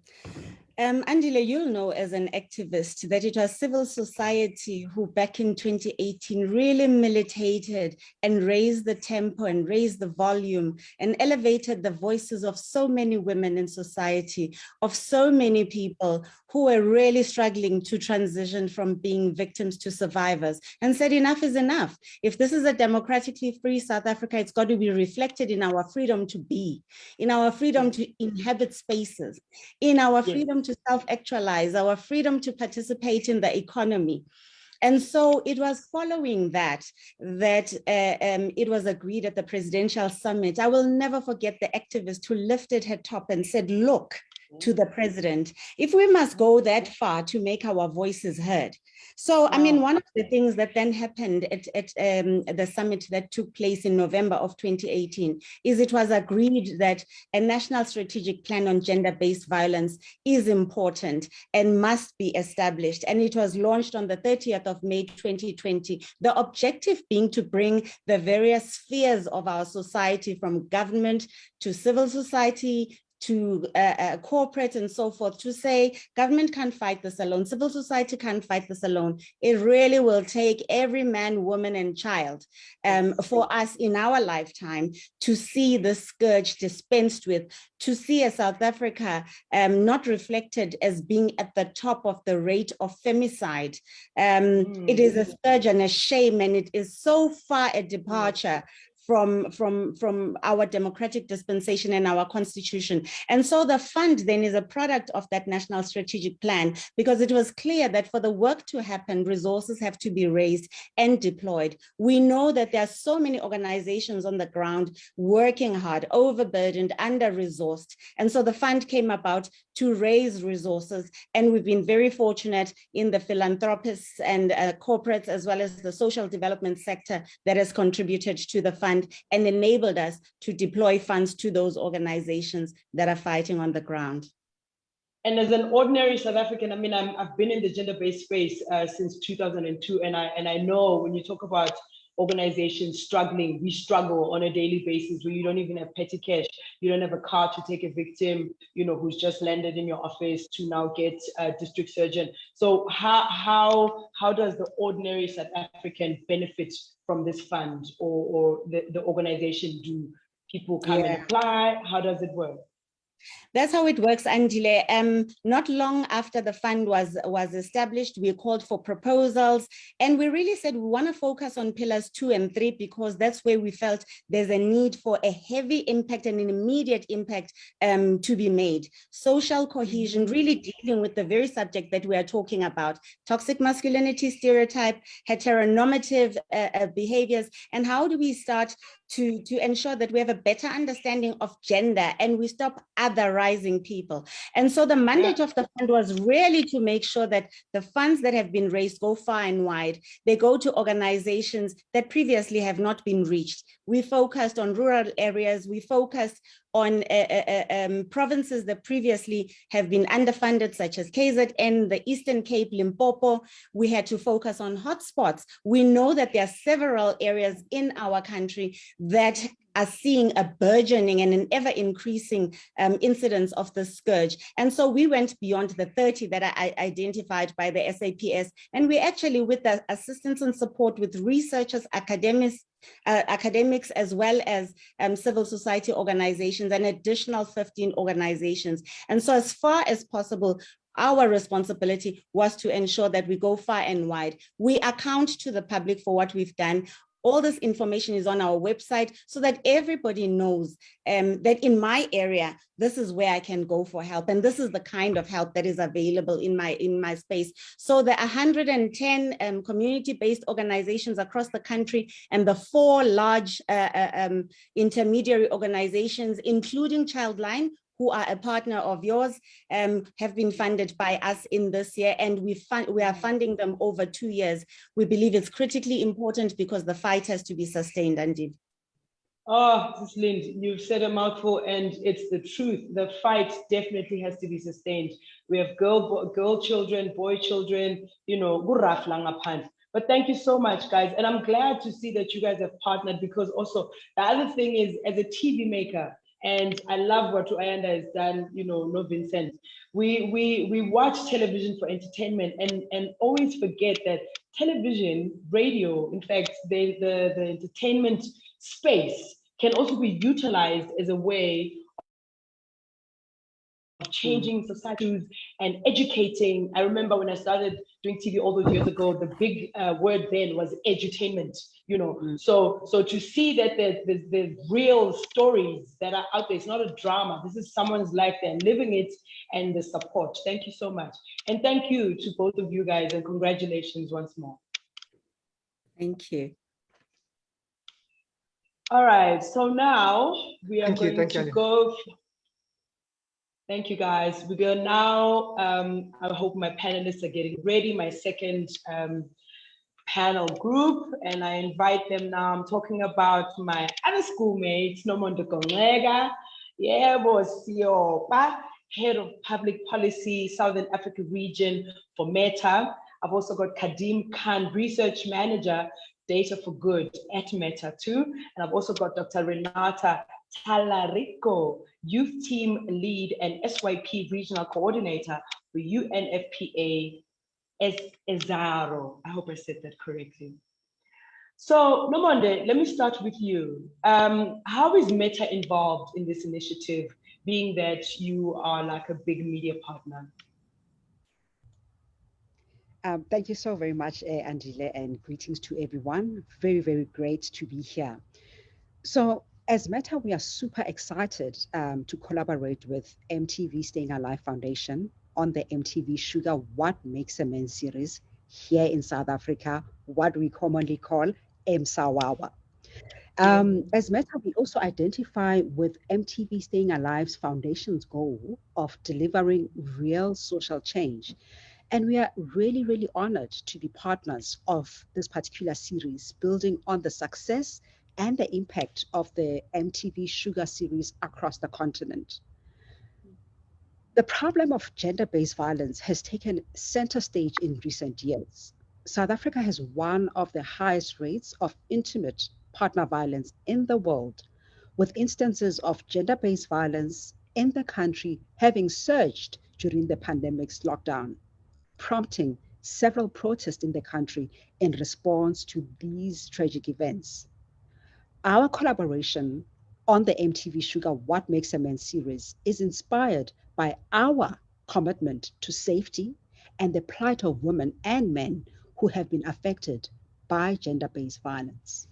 Um, Andile, you'll know as an activist that it was civil society who back in 2018 really militated and raised the tempo and raised the volume and elevated the voices of so many women in society, of so many people who were really struggling to transition from being victims to survivors and said enough is enough. If this is a democratically free South Africa, it's got to be reflected in our freedom to be, in our freedom to inhabit spaces, in our freedom to self-actualize, our freedom to participate in the economy. And so it was following that, that uh, um, it was agreed at the presidential summit. I will never forget the activist who lifted her top and said, look, to the president, if we must go that far to make our voices heard. So, I mean, one of the things that then happened at, at um, the summit that took place in November of 2018 is it was agreed that a national strategic plan on gender-based violence is important and must be established. And it was launched on the 30th of May 2020, the objective being to bring the various spheres of our society from government to civil society to uh, uh, corporate and so forth to say government can't fight this alone, civil society can't fight this alone. It really will take every man, woman and child um, for us in our lifetime to see the scourge dispensed with, to see a South Africa um, not reflected as being at the top of the rate of femicide. Um, mm. It is a scourge and a shame and it is so far a departure from, from, from our democratic dispensation and our constitution. And so the fund then is a product of that national strategic plan because it was clear that for the work to happen, resources have to be raised and deployed. We know that there are so many organizations on the ground working hard, overburdened, under-resourced. And so the fund came about to raise resources. And we've been very fortunate in the philanthropists and uh, corporates, as well as the social development sector that has contributed to the fund and enabled us to deploy funds to those organizations that are fighting on the ground. And as an ordinary South African, I mean, i have been in the gender-based space uh, since 2002, and I and I know when you talk about organizations struggling, we struggle on a daily basis where you don't even have petty cash, you don't have a car to take a victim, you know, who's just landed in your office to now get a district surgeon. So how how how does the ordinary South African benefit from this fund or, or the, the organization do? People come yeah. and apply, how does it work? That's how it works, Angela. Um, not long after the fund was, was established, we called for proposals and we really said we want to focus on pillars two and three because that's where we felt there's a need for a heavy impact and an immediate impact um, to be made. Social cohesion, really dealing with the very subject that we are talking about, toxic masculinity stereotype, heteronormative uh, uh, behaviors, and how do we start to, to ensure that we have a better understanding of gender and we stop otherizing people. And so the mandate yeah. of the fund was really to make sure that the funds that have been raised go far and wide. They go to organizations that previously have not been reached. We focused on rural areas. We focused on uh, uh, uh, um, provinces that previously have been underfunded, such as KZN, the Eastern Cape, Limpopo. We had to focus on hotspots. We know that there are several areas in our country that are seeing a burgeoning and an ever increasing um, incidence of the scourge. And so we went beyond the 30 that I identified by the SAPS. And we actually, with the assistance and support with researchers, academics, uh, academics as well as um, civil society organizations, and additional 15 organizations. And so as far as possible, our responsibility was to ensure that we go far and wide. We account to the public for what we've done. All this information is on our website so that everybody knows um, that in my area, this is where I can go for help. And this is the kind of help that is available in my, in my space. So the 110 um, community-based organizations across the country and the four large uh, uh um, intermediary organizations, including Childline, who are a partner of yours, um, have been funded by us in this year, and we, fund, we are funding them over two years. We believe it's critically important because the fight has to be sustained, indeed. Oh, Ms. Lind, you've said a mouthful and it's the truth. The fight definitely has to be sustained. We have girl, girl children, boy children, you know, but thank you so much, guys. And I'm glad to see that you guys have partnered because also the other thing is as a TV maker, and I love what Ayanda has done, you know, no Vincent. We we we watch television for entertainment and and always forget that television, radio, in fact, the the, the entertainment space can also be utilized as a way of changing mm. societies and educating. I remember when I started doing TV all those years ago, the big uh, word then was edutainment, you know. Mm. So so to see that there's, there's, there's, real stories that are out there, it's not a drama. This is someone's life, they're living it and the support. Thank you so much. And thank you to both of you guys and congratulations once more. Thank you. All right, so now we are thank going you, to you. go Thank you, guys. We're going now, um, I hope my panelists are getting ready, my second um, panel group, and I invite them now. I'm talking about my other schoolmates, Nomonde Gongega, Yebo Siopa, Head of Public Policy, Southern Africa Region for Meta. I've also got Kadim Khan, Research Manager, Data for Good at Meta too. And I've also got Dr. Renata Talarico, Youth Team Lead and SYP Regional Coordinator for UNFPA ESARO. I hope I said that correctly. So Nomonde, let me start with you. Um, how is Meta involved in this initiative, being that you are like a big media partner? Um, thank you so very much, uh, Angela, and greetings to everyone. Very, very great to be here. So as Meta, we are super excited um, to collaborate with MTV Staying Alive Foundation on the MTV Shuga What Makes a Man series here in South Africa, what we commonly call MSAWAWA. Um, as Meta, we also identify with MTV Staying Alive's foundation's goal of delivering real social change. And we are really, really honored to be partners of this particular series, building on the success and the impact of the MTV Shuga series across the continent. The problem of gender-based violence has taken center stage in recent years. South Africa has one of the highest rates of intimate partner violence in the world, with instances of gender-based violence in the country having surged during the pandemic's lockdown, prompting several protests in the country in response to these tragic events. Our collaboration on the MTV Shuga What Makes a Man series is inspired by our commitment to safety and the plight of women and men who have been affected by gender-based violence.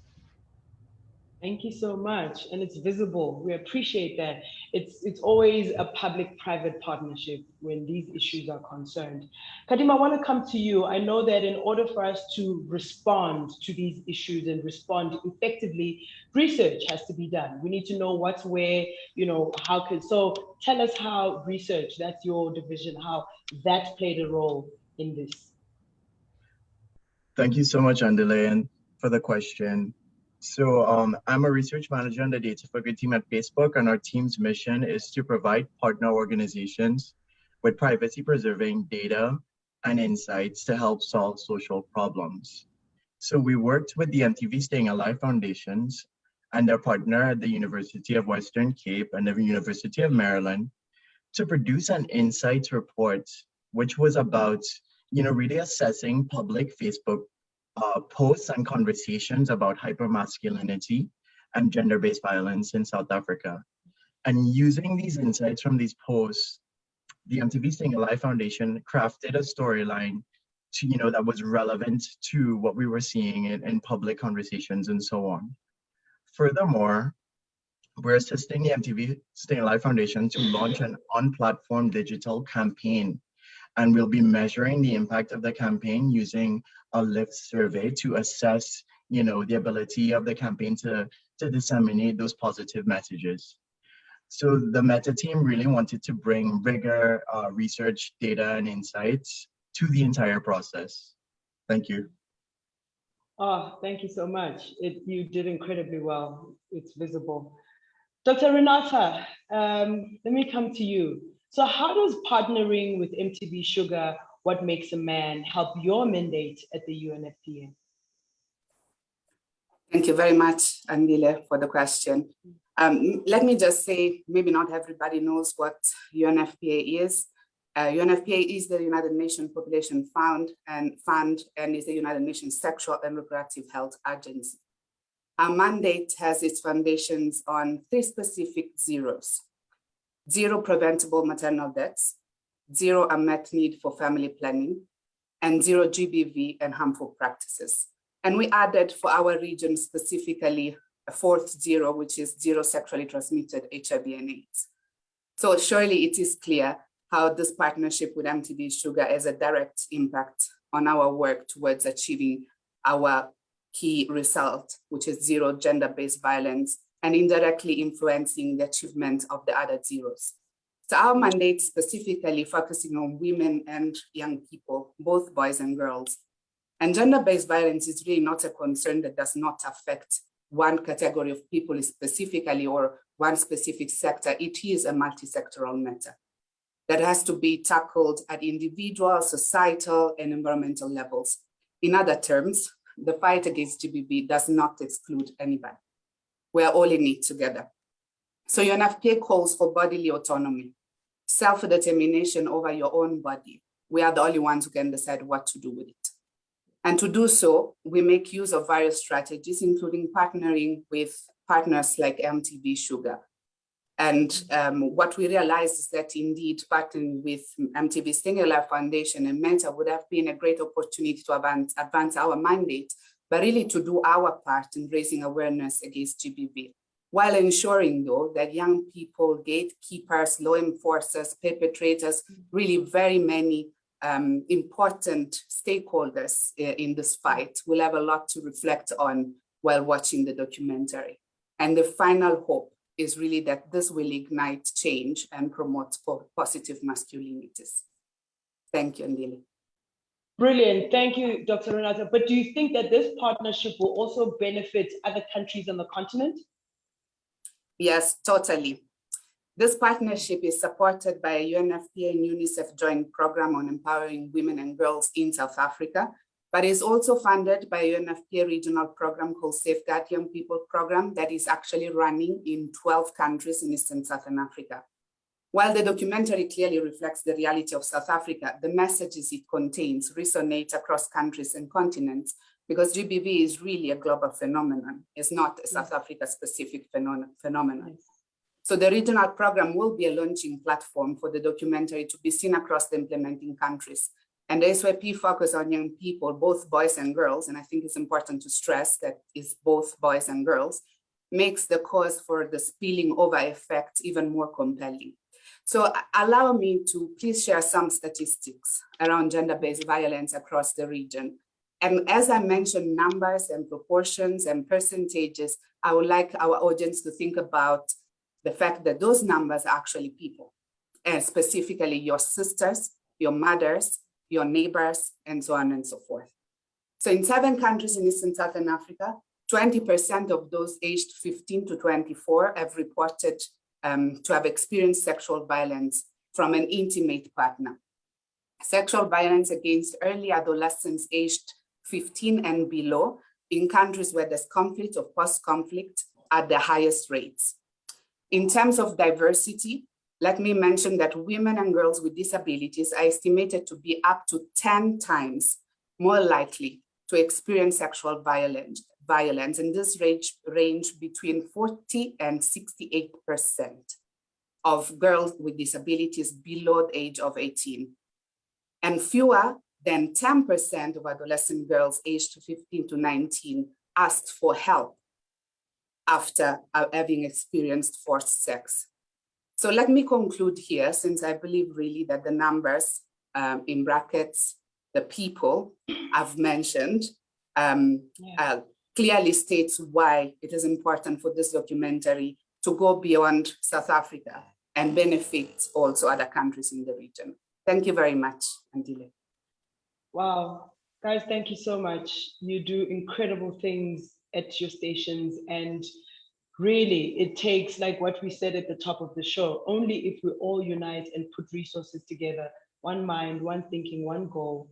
Thank you so much. And it's visible. We appreciate that. It's it's always a public-private partnership when these issues are concerned. Kadim, I want to come to you. I know that in order for us to respond to these issues and respond effectively, research has to be done. We need to know what's where, you know, how can so tell us how research, that's your division, how that played a role in this. Thank you so much, Andile, for the question. So um, I'm a research manager on the Data Good team at Facebook, and our team's mission is to provide partner organizations with privacy preserving data and insights to help solve social problems. So we worked with the MTV Staying Alive Foundations and their partner at the University of Western Cape and the University of Maryland to produce an insights report, which was about, you know, really assessing public Facebook uh, posts and conversations about hypermasculinity and gender-based violence in South Africa. And using these insights from these posts, the MTV Staying Alive Foundation crafted a storyline to, you know, that was relevant to what we were seeing in, in public conversations and so on. Furthermore, we're assisting the MTV Staying Alive Foundation to launch an on-platform digital campaign and we'll be measuring the impact of the campaign using a lift survey to assess you know the ability of the campaign to to disseminate those positive messages so the meta team really wanted to bring rigor uh, research data and insights to the entire process thank you Oh, thank you so much. It, you did incredibly well. It's visible. Dr. Renata, um, let me come to you. So how does partnering with MTV Shuga, What Makes a Man, help your mandate at the UNFPA? Thank you very much, Andile, for the question. Um, let me just say, maybe not everybody knows what UNFPA is. Uh, UNFPA is the United Nations Population Fund and Fund and is the United Nations Sexual and Reproductive Health Agency. Our mandate has its foundations on three specific zeros zero preventable maternal deaths, zero unmet need for family planning, and zero GBV and harmful practices. And we added for our region specifically a fourth zero, which is zero sexually transmitted HIV and AIDS. So surely it is clear how this partnership with MTV Shuga has a direct impact on our work towards achieving our key result, which is zero gender-based violence and indirectly influencing the achievement of the other zeros. So our mandate specifically focusing on women and young people, both boys and girls. And gender-based violence is really not a concern that does not affect one category of people specifically or one specific sector. It is a multi-sectoral matter that has to be tackled at individual, societal, and environmental levels. In other terms, the fight against GBV does not exclude anybody we're all in it together. So UNFPA calls for bodily autonomy, self-determination over your own body. We are the only ones who can decide what to do with it. And to do so, we make use of various strategies, including partnering with partners like MTV Shuga. And um, what we realized is that indeed partnering with MTV Alive Foundation and Mentor would have been a great opportunity to advance, advance our mandate but really to do our part in raising awareness against GBV while ensuring though that young people, gatekeepers, law enforcers, perpetrators, really very many um, important stakeholders uh, in this fight will have a lot to reflect on while watching the documentary. And the final hope is really that this will ignite change and promote positive masculinities. Thank you, Andile. Brilliant. Thank you, Dr. Renata. But do you think that this partnership will also benefit other countries on the continent? Yes, totally. This partnership is supported by a UNFPA and UNICEF joint program on empowering women and girls in South Africa, but is also funded by a UNFPA regional program called Safeguard Young People program that is actually running in 12 countries in Eastern Southern Africa. While the documentary clearly reflects the reality of South Africa, the messages it contains resonate across countries and continents because GBV is really a global phenomenon. It's not a South Africa specific phenomenon. So the regional program will be a launching platform for the documentary to be seen across the implementing countries. And the SYP focus on young people, both boys and girls, and I think it's important to stress that it's both boys and girls, makes the cause for the spilling over effect even more compelling. So allow me to please share some statistics around gender-based violence across the region. And as I mentioned numbers and proportions and percentages, I would like our audience to think about the fact that those numbers are actually people, and specifically your sisters, your mothers, your neighbors, and so on and so forth. So in seven countries in Eastern Southern Africa, 20% of those aged 15 to 24 have reported um, to have experienced sexual violence from an intimate partner. Sexual violence against early adolescents aged 15 and below in countries where there's conflict or post-conflict at the highest rates. In terms of diversity, let me mention that women and girls with disabilities are estimated to be up to 10 times more likely to experience sexual violence, violence and this range, range between 40 and 68% of girls with disabilities below the age of 18. And fewer than 10% of adolescent girls aged 15 to 19 asked for help after uh, having experienced forced sex. So let me conclude here, since I believe really that the numbers um, in brackets, the people I've mentioned, um, yeah. uh, clearly states why it is important for this documentary to go beyond South Africa and benefit also other countries in the region. Thank you very much, Andile. Wow, guys, thank you so much. You do incredible things at your stations and really it takes like what we said at the top of the show only if we all unite and put resources together one mind one thinking one goal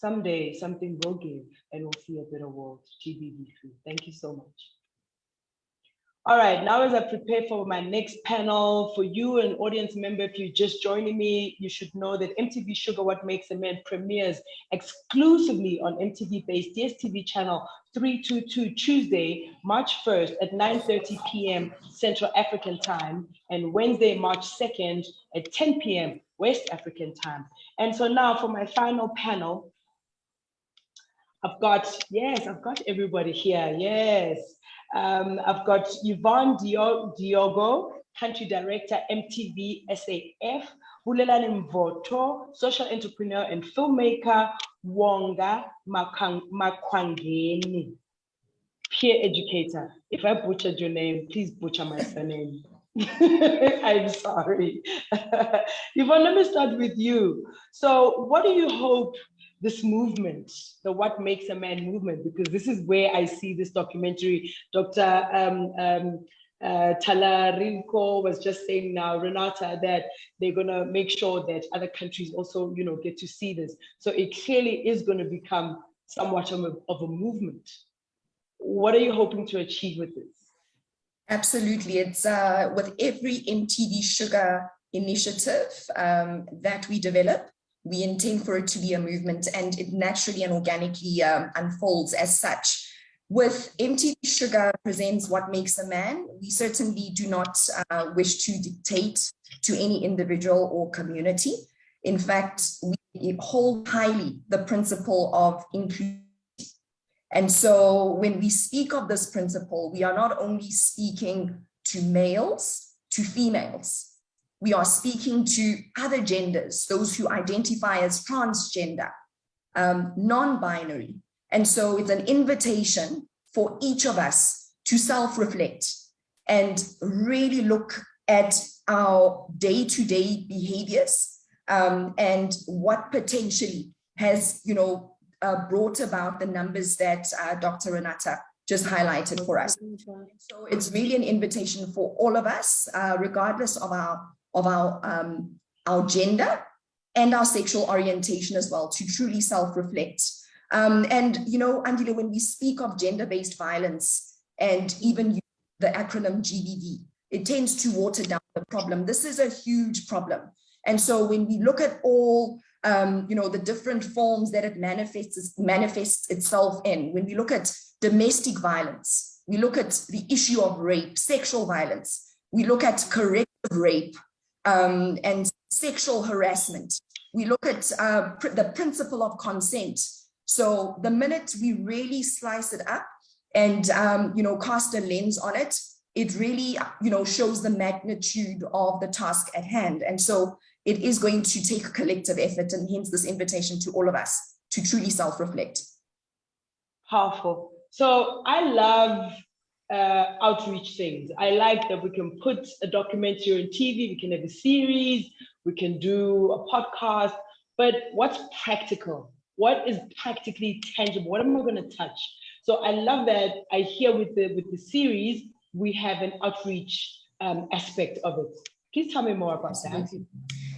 someday something will give and we'll see a better world gbv3 thank you so much all right, now as I prepare for my next panel, for you, an audience member, if you're just joining me, you should know that MTV Shuga What Makes a Man premieres exclusively on MTV Base DSTV channel 322 Tuesday, March 1st at 9.30 p.m. Central African time and Wednesday, March 2nd at 10 p.m. West African time. And so now for my final panel, I've got, yes, I've got everybody here, yes. Um, I've got Yvonne Diogo, Country Director, MTV SAF, Bulelani Mvoto, Social Entrepreneur and Filmmaker, Wonga Makwangeni, Peer Educator. If I butchered your name, please butcher my surname. [laughs] I'm sorry. [laughs] Yvonne, let me start with you. So what do you hope this movement, the What Makes a Man movement, because this is where I see this documentary. Dr. Um, um, uh, was just saying now, Renata, that they're going to make sure that other countries also, you know, get to see this. So it clearly is going to become somewhat of a, of a movement. What are you hoping to achieve with this? Absolutely. It's uh, with every MTV Shuga initiative um, that we develop, we intend for it to be a movement and it naturally and organically um, unfolds as such. With MTV Shuga presents what makes a man, we certainly do not uh, wish to dictate to any individual or community. In fact, we hold highly the principle of inclusivity. And so when we speak of this principle, we are not only speaking to males, to females. We are speaking to other genders, those who identify as transgender, um, non-binary. And so it's an invitation for each of us to self-reflect and really look at our day-to-day -day behaviors um, and what potentially has, you know, uh, brought about the numbers that uh, Dr. Renata just highlighted for us. So it's really an invitation for all of us, uh, regardless of our of our um, our gender and our sexual orientation as well, to truly self-reflect. Um, and you know, Andile, when we speak of gender-based violence and even the acronym GBV, it tends to water down the problem. This is a huge problem. And so when we look at all um, you know, the different forms that it manifests, manifests itself in. When we look at domestic violence, we look at the issue of rape, sexual violence, we look at corrective rape um, and sexual harassment. We look at uh, pr the principle of consent. So the minute we really slice it up and, um, you know, cast a lens on it, it really, you know, shows the magnitude of the task at hand. And so it is going to take a collective effort and hence this invitation to all of us to truly self-reflect. Powerful. So I love uh, outreach things. I like that we can put a documentary on TV, we can have a series, we can do a podcast, but what's practical? What is practically tangible? What am I going to touch? So I love that I hear with the with the series, we have an outreach um, aspect of it. Please tell me more about that.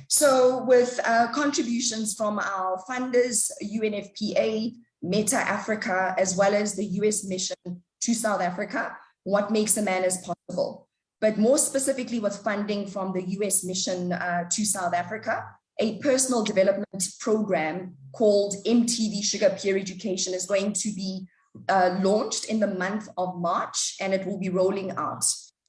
So with uh, contributions from our funders, UNFPA, Meta Africa, as well as the US mission to South Africa, what makes a man is possible. But more specifically with funding from the US mission uh, to South Africa, a personal development program called MTV Shuga Peer Education is going to be uh, launched in the month of March and it will be rolling out.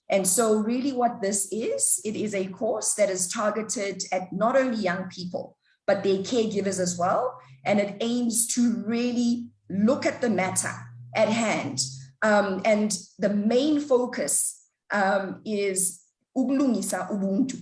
And so really what this is, it is a course that is targeted at not only young people, but their caregivers as well. And it aims to really look at the matter at hand. Um, and the main focus um, is ukulungisa ubuntu.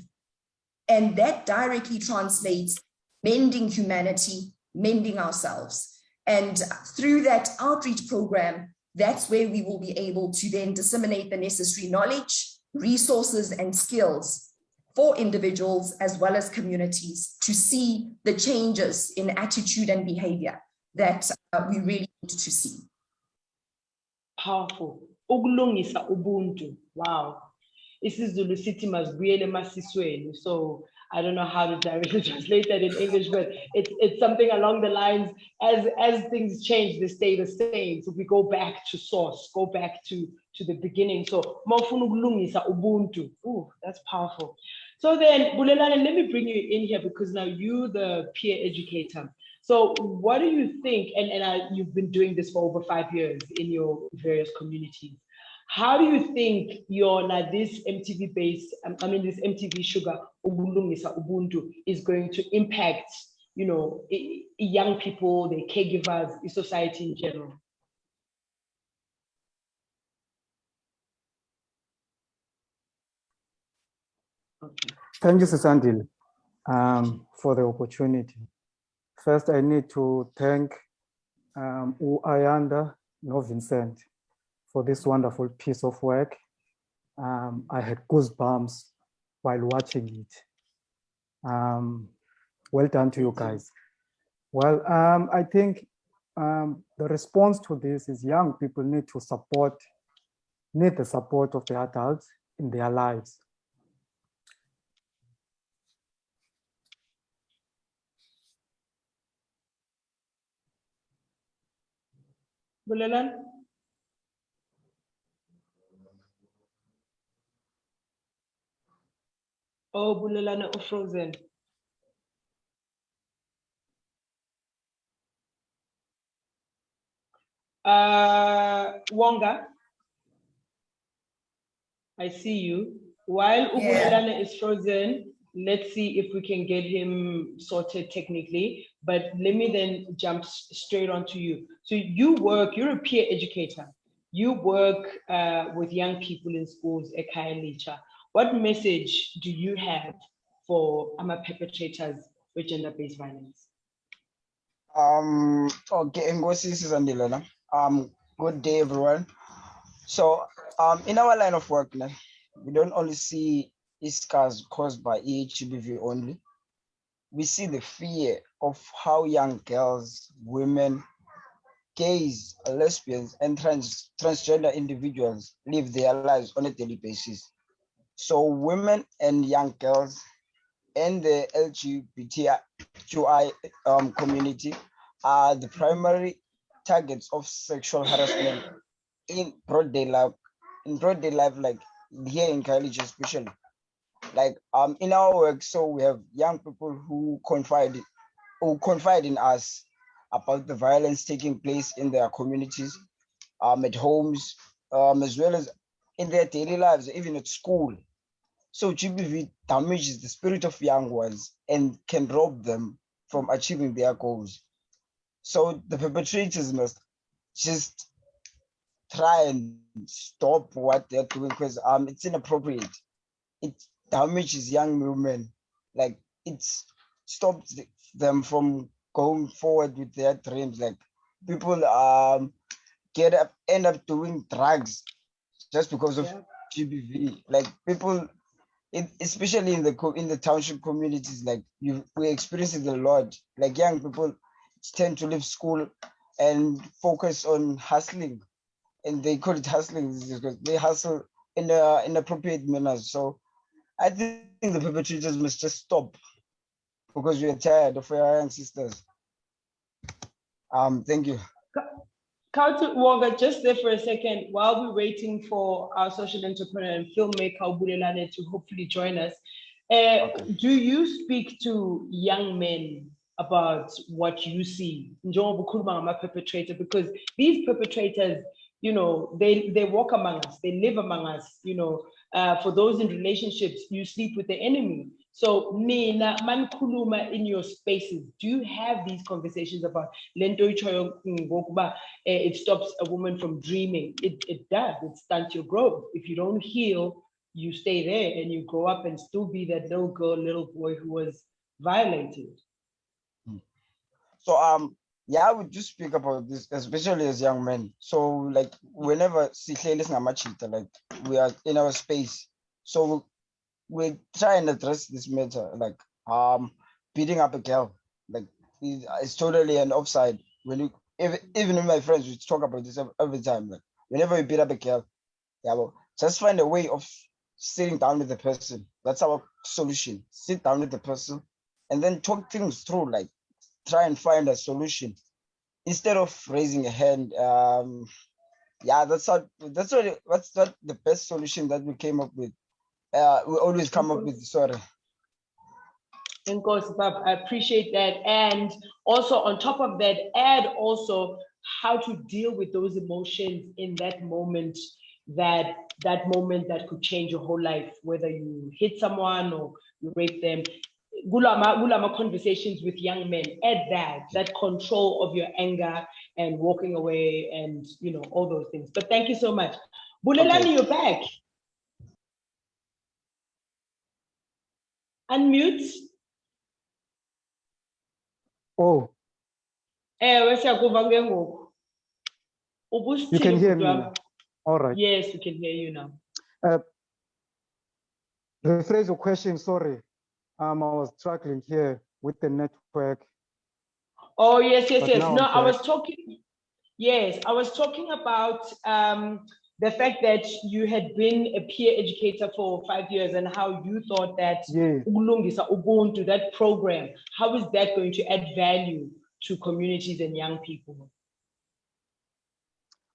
And that directly translates mending humanity, mending ourselves. And through that outreach program, that's where we will be able to then disseminate the necessary knowledge, resources and skills for individuals as well as communities to see the changes in attitude and behavior that uh, we really need to see. Powerful. Ukulungisa ubuntu. Wow. isiZulu sithi masibuyele emasisweni so I don't know how to directly [laughs] translate that in English, but it's it's something along the lines as as things change, they stay the same. So we go back to source, go back to to the beginning. So ubuntu. Ooh, that's powerful. So then, Bulelane, let me bring you in here because now you the peer educator. So what do you think? And and I, you've been doing this for over five years in your various communities. How do you think your now this MTV Base, um, I mean this MTV Shuga Ubuntu is going to impact, you know, young people, the caregivers, society in general? Okay. Thank you, Sisandil, um, for the opportunity. First, I need to thank um, Ayanda no Vincent for this wonderful piece of work. Um, I had goosebumps while watching it. Um, well done to you guys. Well, um, I think um, the response to this is young people need to support, need the support of the adults in their lives. Bulelan? Oh, Bulelana or frozen. Uh, Wonga, I see you. While Ubulelana is frozen, let's see if we can get him sorted technically. But let me then jump straight on to you. So you work, you're a peer educator. you work uh, with young people in schools at Khayelitsha. What message do you have for AMA perpetrators with gender-based violence? Um, okay, Ngosi Sisandilana. Um, good day, everyone. So, um, in our line of work, we don't only see scars caused by EHBV only. We see the fear of how young girls, women, gays, lesbians, and trans transgender individuals live their lives on a daily basis. So women and young girls and the LGBTQI um, community are the primary targets of sexual harassment in broad day life, in broad day life, like here in Khayelitsha especially. Like um in our work, so we have young people who confide who confide in us about the violence taking place in their communities, um, at homes, um, as well as in their daily lives, even at school. So GBV damages the spirit of young ones and can rob them from achieving their goals. So the perpetrators must just try and stop what they're doing because um it's inappropriate. It damages young women, like it stops them from going forward with their dreams. Like people um get up end up doing drugs just because of yeah. GBV. Like people, it, especially in the in the township communities, like you we experience it a lot. Like young people tend to leave school and focus on hustling, and they call it hustling because they hustle in a inappropriate manner. So I think the perpetrators must just stop because are tired of our young sisters. Um, thank you. Kautu Wonga, just there for a second, while we're waiting for our social entrepreneur and filmmaker Bulelane to hopefully join us, uh, okay. do you speak to young men about what you see? perpetrator, because these perpetrators, you know, they, they walk among us, they live among us, you know, uh, for those in relationships, you sleep with the enemy. So Nina, mankuluma in your spaces, do you have these conversations about lento eh, it stops a woman from dreaming? It, it does, it stunts your growth. If you don't heal, you stay there and you grow up and still be that little girl, little boy who was violated. Hmm. So um yeah, I would just speak about this, especially as young men. So like whenever sihle listen like we are in our space. So we try and address this matter, like um beating up a girl, like it's totally an offside. When you even even with my friends, we talk about this every time. Like whenever we beat up a girl, yeah, well, just find a way of sitting down with the person. That's our solution. Sit down with the person and then talk things through, like try and find a solution instead of raising a hand. Um, yeah, that's what that's what what's that the best solution that we came up with uh, we always come up with sorry. Of course, Bob, I appreciate that. And also on top of that, add also how to deal with those emotions in that moment, that that moment that could change your whole life, whether you hit someone or you rape them. Gulama, gulama conversations with young men, add that, that control of your anger and walking away and you know, all those things. But thank you so much. Bulelani, okay. you're back. Unmute. Oh. Ewe siyakuva ke ngoku. You can hear me. Now. All right. Yes, we can hear you now. Uh, rephrase your question, sorry. Um, I was struggling here with the network. Oh, yes, yes, but yes. No, I was talking, yes, I was talking about um, the fact that you had been a peer educator for five years and how you thought that yes. Ubuntu, that program, how is that going to add value to communities and young people?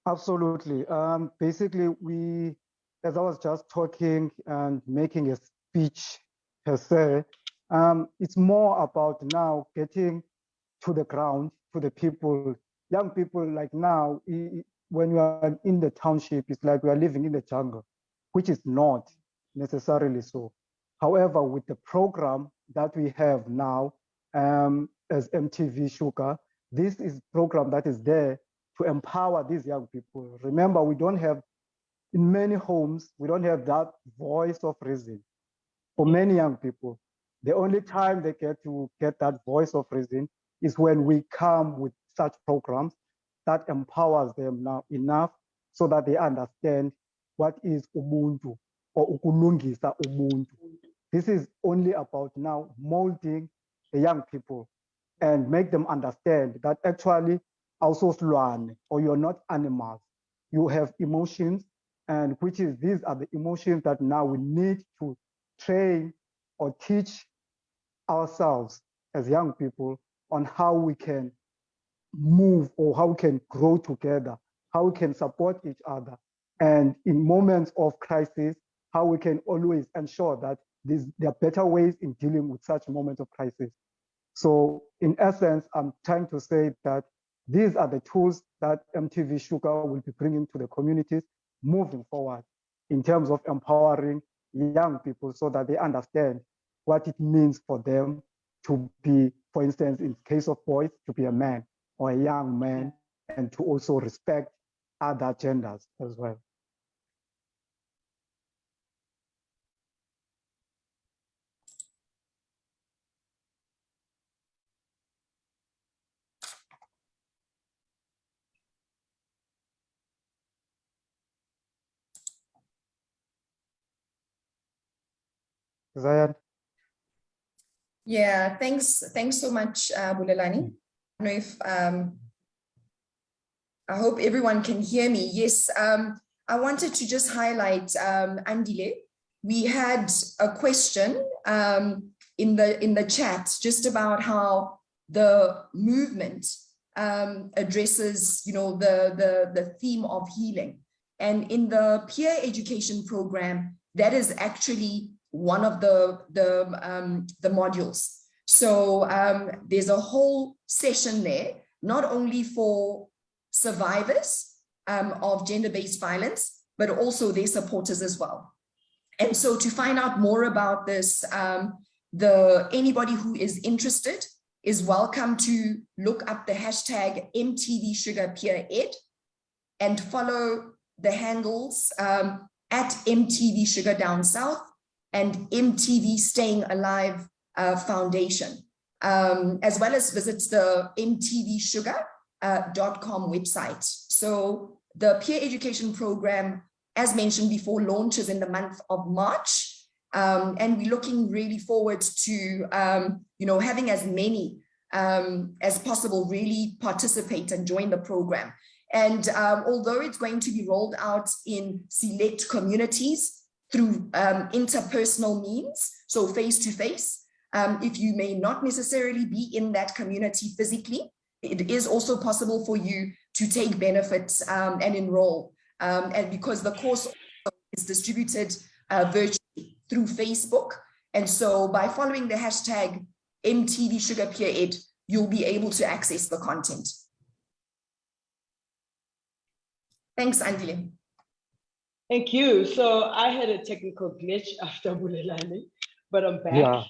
Absolutely. Um, basically, we, as I was just talking and making a speech per se, um, it's more about now getting to the ground, to the people, young people like now, when you are in the township, it's like we are living in the jungle, which is not necessarily so. However, with the program that we have now um, as MTV Shuga, this is program that is there to empower these young people. Remember, we don't have, in many homes, we don't have that voice of reason. For many young people, the only time they get to get that voice of reason is when we come with such programs that empowers them now enough so that they understand what is Ubuntu or ukulungisa Ubuntu. This is only about now molding the young people and make them understand that actually also slwane or you're not animals. You have emotions and which is these are the emotions that now we need to train or teach ourselves as young people on how we can move or how we can grow together, how we can support each other. And in moments of crisis, how we can always ensure that there are better ways in dealing with such moments of crisis. So in essence, I'm trying to say that these are the tools that MTV Shuga will be bringing to the communities moving forward in terms of empowering young people so that they understand what it means for them to be, for instance, in case of boys, to be a man or a young man and to also respect other genders as well. Zion. Yeah, thanks. Thanks so much, uh, Bulelani. Know if um, I hope everyone can hear me. Yes, um, I wanted to just highlight um, Andile. We had a question um, in the in the chat just about how the movement um, addresses, you know, the the the theme of healing, and in the peer education program, that is actually one of the, the, um, the modules. So um, there's a whole session there, not only for survivors um, of gender-based violence, but also their supporters as well. And so to find out more about this, um, the anybody who is interested is welcome to look up the hashtag MTV Shuga Peer Ed and follow the handles um, at MTV Shuga Down South and MTV Staying Alive uh, Foundation, um, as well as visits the mtvshuga.com uh, website. So the peer education program, as mentioned before, launches in the month of March. Um, and we're looking really forward to, um, you know, having as many um, as possible really participate and join the program. And um, although it's going to be rolled out in select communities, through um, interpersonal means, so face-to-face. Um, if you may not necessarily be in that community physically, it is also possible for you to take benefits um, and enroll. Um, and because the course is distributed uh, virtually through Facebook. And so by following the hashtag MTV Shuga Peer Ed, you'll be able to access the content. Thanks, Andile. Thank you. So I had a technical glitch after Bulelani, but I'm back. Yeah.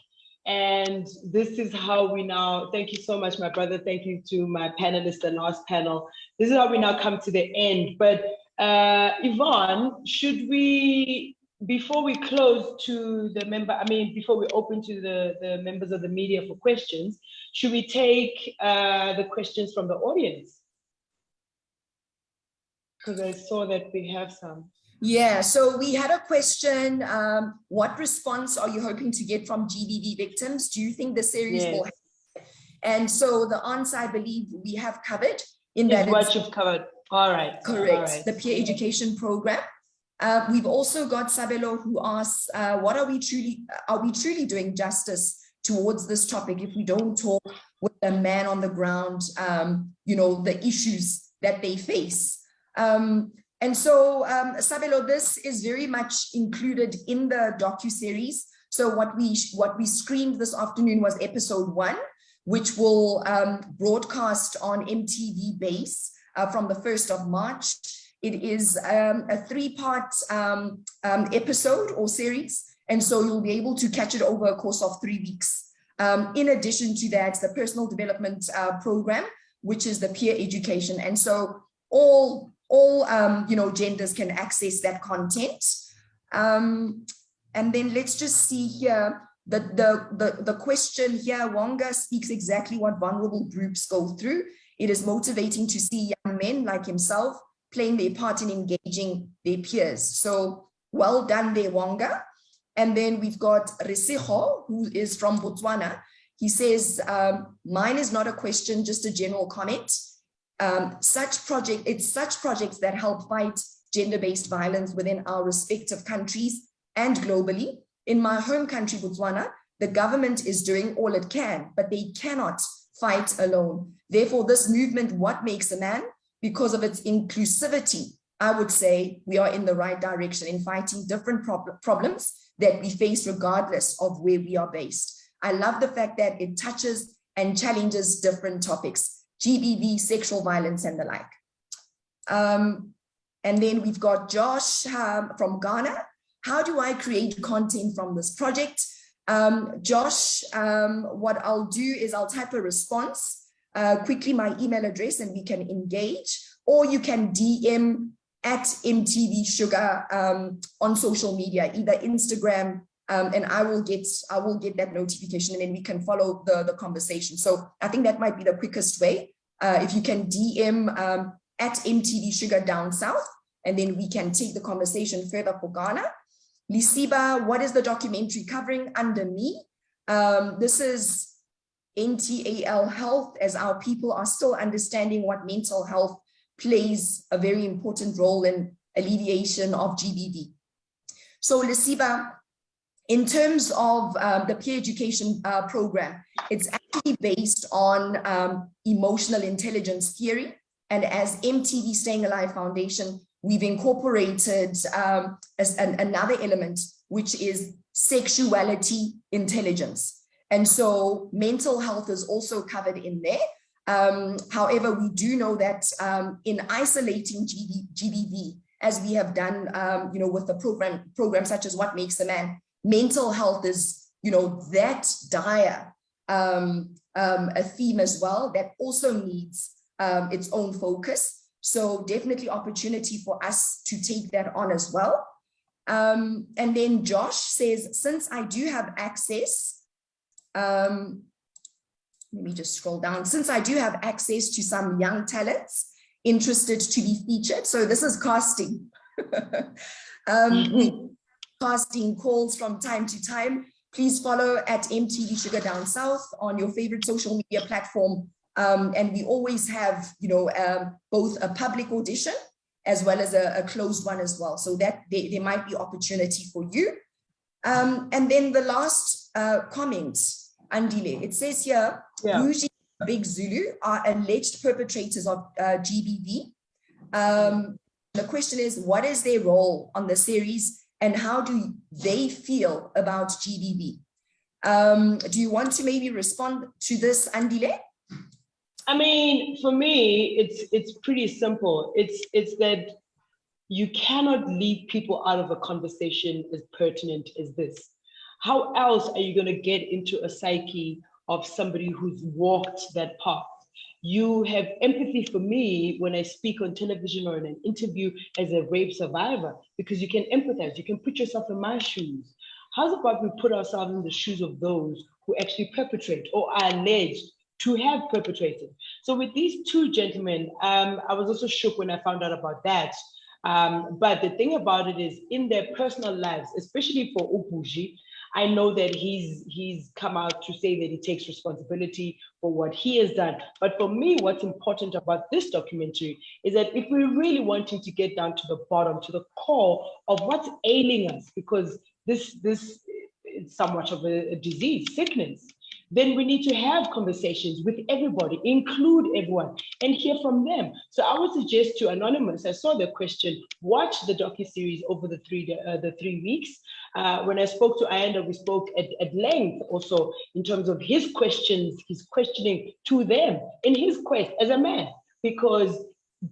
And this is how we now, thank you so much, my brother. Thank you to my panelists, the last panel. This is how we now come to the end. But uh, Yvonne, should we, before we close to the member, I mean, before we open to the, the members of the media for questions, should we take uh, the questions from the audience? Because I saw that we have some. Yeah, so we had a question. Um, what response are you hoping to get from GBV victims? Do you think the series yes. will And so the answer I believe we have covered in that. what you've covered. All right. Correct. All right. The peer education program. Uh, we've also got Sabelo who asks, uh, what are we truly, are we truly doing justice towards this topic if we don't talk with the man on the ground, um, you know, the issues that they face? Um, and so, um, Sabelo, this is very much included in the docu-series. So what we what we screened this afternoon was episode one, which will um, broadcast on MTV Base uh, from the 1st of March. It is um, a three-part um, um, episode or series, and so you'll be able to catch it over a course of three weeks. Um, in addition to that, the personal development uh, program, which is the peer education. And so all all um, you know genders can access that content. Um, and then let's just see here the, the, the, the question here, Wonga speaks exactly what vulnerable groups go through. It is motivating to see young men like himself playing their part in engaging their peers. So well done there, Wonga. And then we've got Resiho, who is from Botswana. He says, um, mine is not a question, just a general comment. Um, such project, it's such projects that help fight gender-based violence within our respective countries and globally. In my home country, Botswana, the government is doing all it can, but they cannot fight alone. Therefore, this movement, What Makes a Man, because of its inclusivity, I would say we are in the right direction in fighting different prob problems that we face regardless of where we are based. I love the fact that it touches and challenges different topics, GBV, sexual violence and the like. Um, and then we've got Josh um, from Ghana. How do I create content from this project? Um, Josh, um, what I'll do is I'll type a response, uh, quickly my email address and we can engage, or you can DM at MTV Shuga um, on social media, either Instagram, um, and I will get I will get that notification and then we can follow the, the conversation. So I think that might be the quickest way. Uh, if you can DM um, at MTV Shuga Down South, and then we can take the conversation further for Ghana. Lisiba, what is the documentary covering under me? Um, this is NTAL health as our people are still understanding what mental health plays a very important role in alleviation of GBV. So Lisiba, in terms of um, the peer education uh, program, it's actually based on um, emotional intelligence theory. And as MTV Staying Alive Foundation, we've incorporated um, as an, another element, which is sexuality intelligence. And so mental health is also covered in there. Um, however, we do know that um, in isolating GBV, as we have done, um, you know, with the program, program such as What Makes a Man, mental health is, you know, that dire um, um, a theme as well that also needs um, its own focus. So definitely opportunity for us to take that on as well. Um, and then Josh says, since I do have access, um, let me just scroll down. Since I do have access to some young talents interested to be featured, so this is casting. [laughs] um, casting calls from time to time. Please follow at MTV Shuga Down South on your favorite social media platform um, and we always have, you know, um, both a public audition as well as a, a closed one as well. So that there, there might be opportunity for you. Um, and then the last uh, comment, Andile, it says here, yeah. Big Zulu are alleged perpetrators of uh, GBV. Um, the question is, what is their role on the series and how do they feel about GBV? Um, do you want to maybe respond to this, Andile? I mean, for me, it's it's pretty simple. It's it's that you cannot leave people out of a conversation as pertinent as this. How else are you going to get into a psyche of somebody who's walked that path? You have empathy for me when I speak on television or in an interview as a rape survivor, because you can empathize, you can put yourself in my shoes. How's about we put ourselves in the shoes of those who actually perpetrate or are alleged to have perpetrated. So with these two gentlemen, um, I was also shook when I found out about that. Um, but the thing about it is in their personal lives, especially for Upuji, I know that he's he's come out to say that he takes responsibility for what he has done. But for me, what's important about this documentary is that if we're really wanting to get down to the bottom, to the core of what's ailing us, because this this is somewhat of a, a disease, sickness, then we need to have conversations with everybody, include everyone, and hear from them. So I would suggest to Anonymous, I saw the question, watch the docu-series over the three, uh, the three weeks. Uh, when I spoke to Ayanda, we spoke at, at length also in terms of his questions, his questioning to them in his quest as a man, because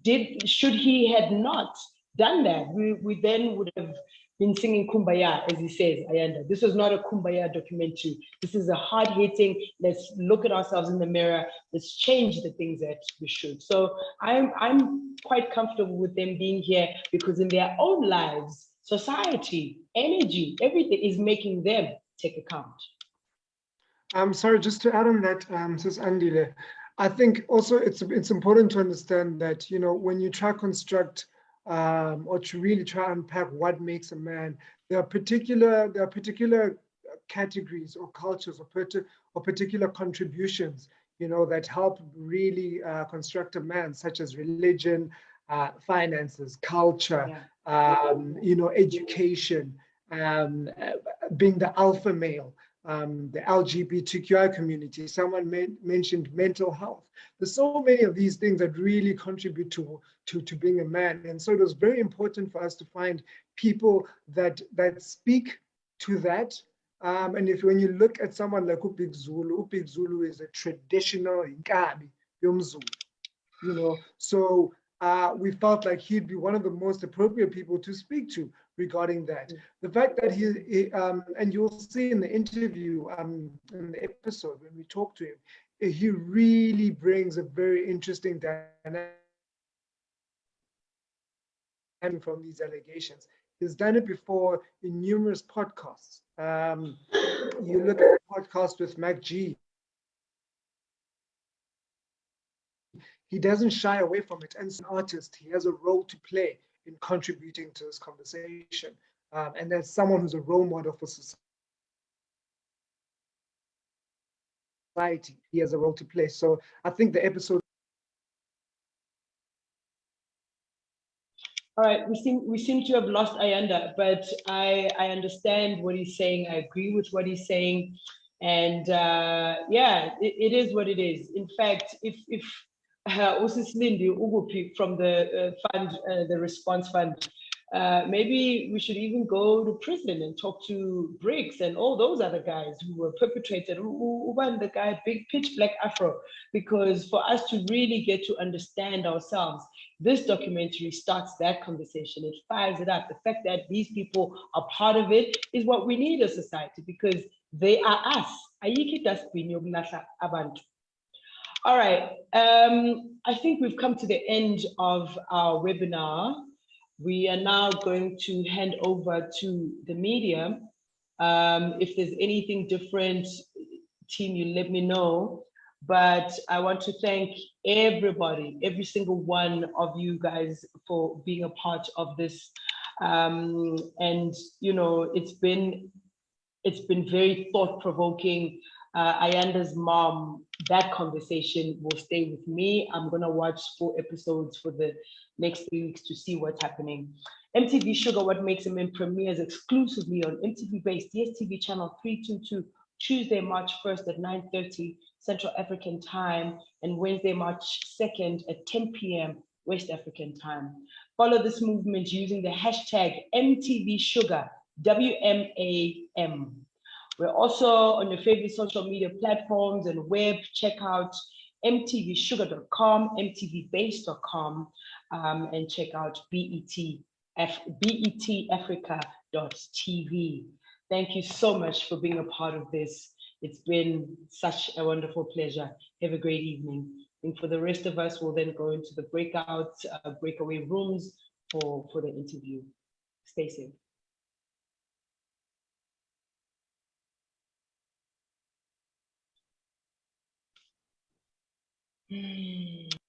did should he had not done that, we, we then would have been singing Kumbaya, as he says, Ayanda. This was not a Kumbaya documentary. This is a hard hitting, let's look at ourselves in the mirror, let's change the things that we should. So I'm, I'm quite comfortable with them being here because in their own lives, society, energy, everything is making them take account. I'm sorry, just to add on that, um, Andile, I think also it's it's important to understand that you know when you try construct um, or to really try and unpack what makes a man, there are particular there are particular categories or cultures or, or particular contributions you know that help really uh, construct a man, such as religion, uh, finances, culture, um, you know, education, um, uh, being the alpha male um, the LGBTQI community, someone mentioned mental health. There's so many of these things that really contribute to, to, to being a man. And so it was very important for us to find people that, that speak to that. Um, and if when you look at someone like Upik Zulu, Upik Zulu is a traditional Inkabi, Yomzulu, you know, so uh, we felt like he'd be one of the most appropriate people to speak to regarding that. The fact that he, he um, and you'll see in the interview, um, in the episode when we talk to him, he really brings a very interesting dynamic from these allegations. He's done it before in numerous podcasts. Um, you look at the podcast with Mac G, he doesn't shy away from it. And as an artist, he has a role to play in contributing to this conversation. Um, and as someone who's a role model for society, he has a role to play. So I think the episode. All right, we seem we seem to have lost Ayanda, but I I understand what he's saying. I agree with what he's saying, and uh, yeah, it, it is what it is. In fact, if if uh, usisilindi ukuphi from the uh, fund, uh, the response fund. Maybe we should even go to prison and talk to Briggs and all those other guys who were perpetrated, who the guy big pitch black afro, because for us to really get to understand ourselves, this documentary starts that conversation. It fires it up. The fact that these people are part of it is what we need as society because they are us. Ayiki dustbin abantu. All right, um, I think we've come to the end of our webinar. We are now going to hand over to the media. Um, if there's anything different, team, you let me know. But I want to thank everybody, every single one of you guys for being a part of this. Um, and, you know, it's been, it's been very thought provoking uh, Ayanda's mom, that conversation will stay with me. I'm gonna watch four episodes for the next three weeks to see what's happening. MTV Shuga, What Makes a Man premieres exclusively on MTV-based DSTV channel 322, Tuesday, March 1st at 9.30 Central African time, and Wednesday, March 2nd at 10 p.m. West African time. Follow this movement using the hashtag MTV Shuga, W-M-A-M. We're also on your favorite social media platforms and web. Check out mtvshuga.com, mtvbase.com, um, and check out BET, betafrica.tv. Thank you so much for being a part of this. It's been such a wonderful pleasure. Have a great evening. And for the rest of us, we'll then go into the breakout, uh, breakaway rooms for, for the interview. Stay safe. Mm.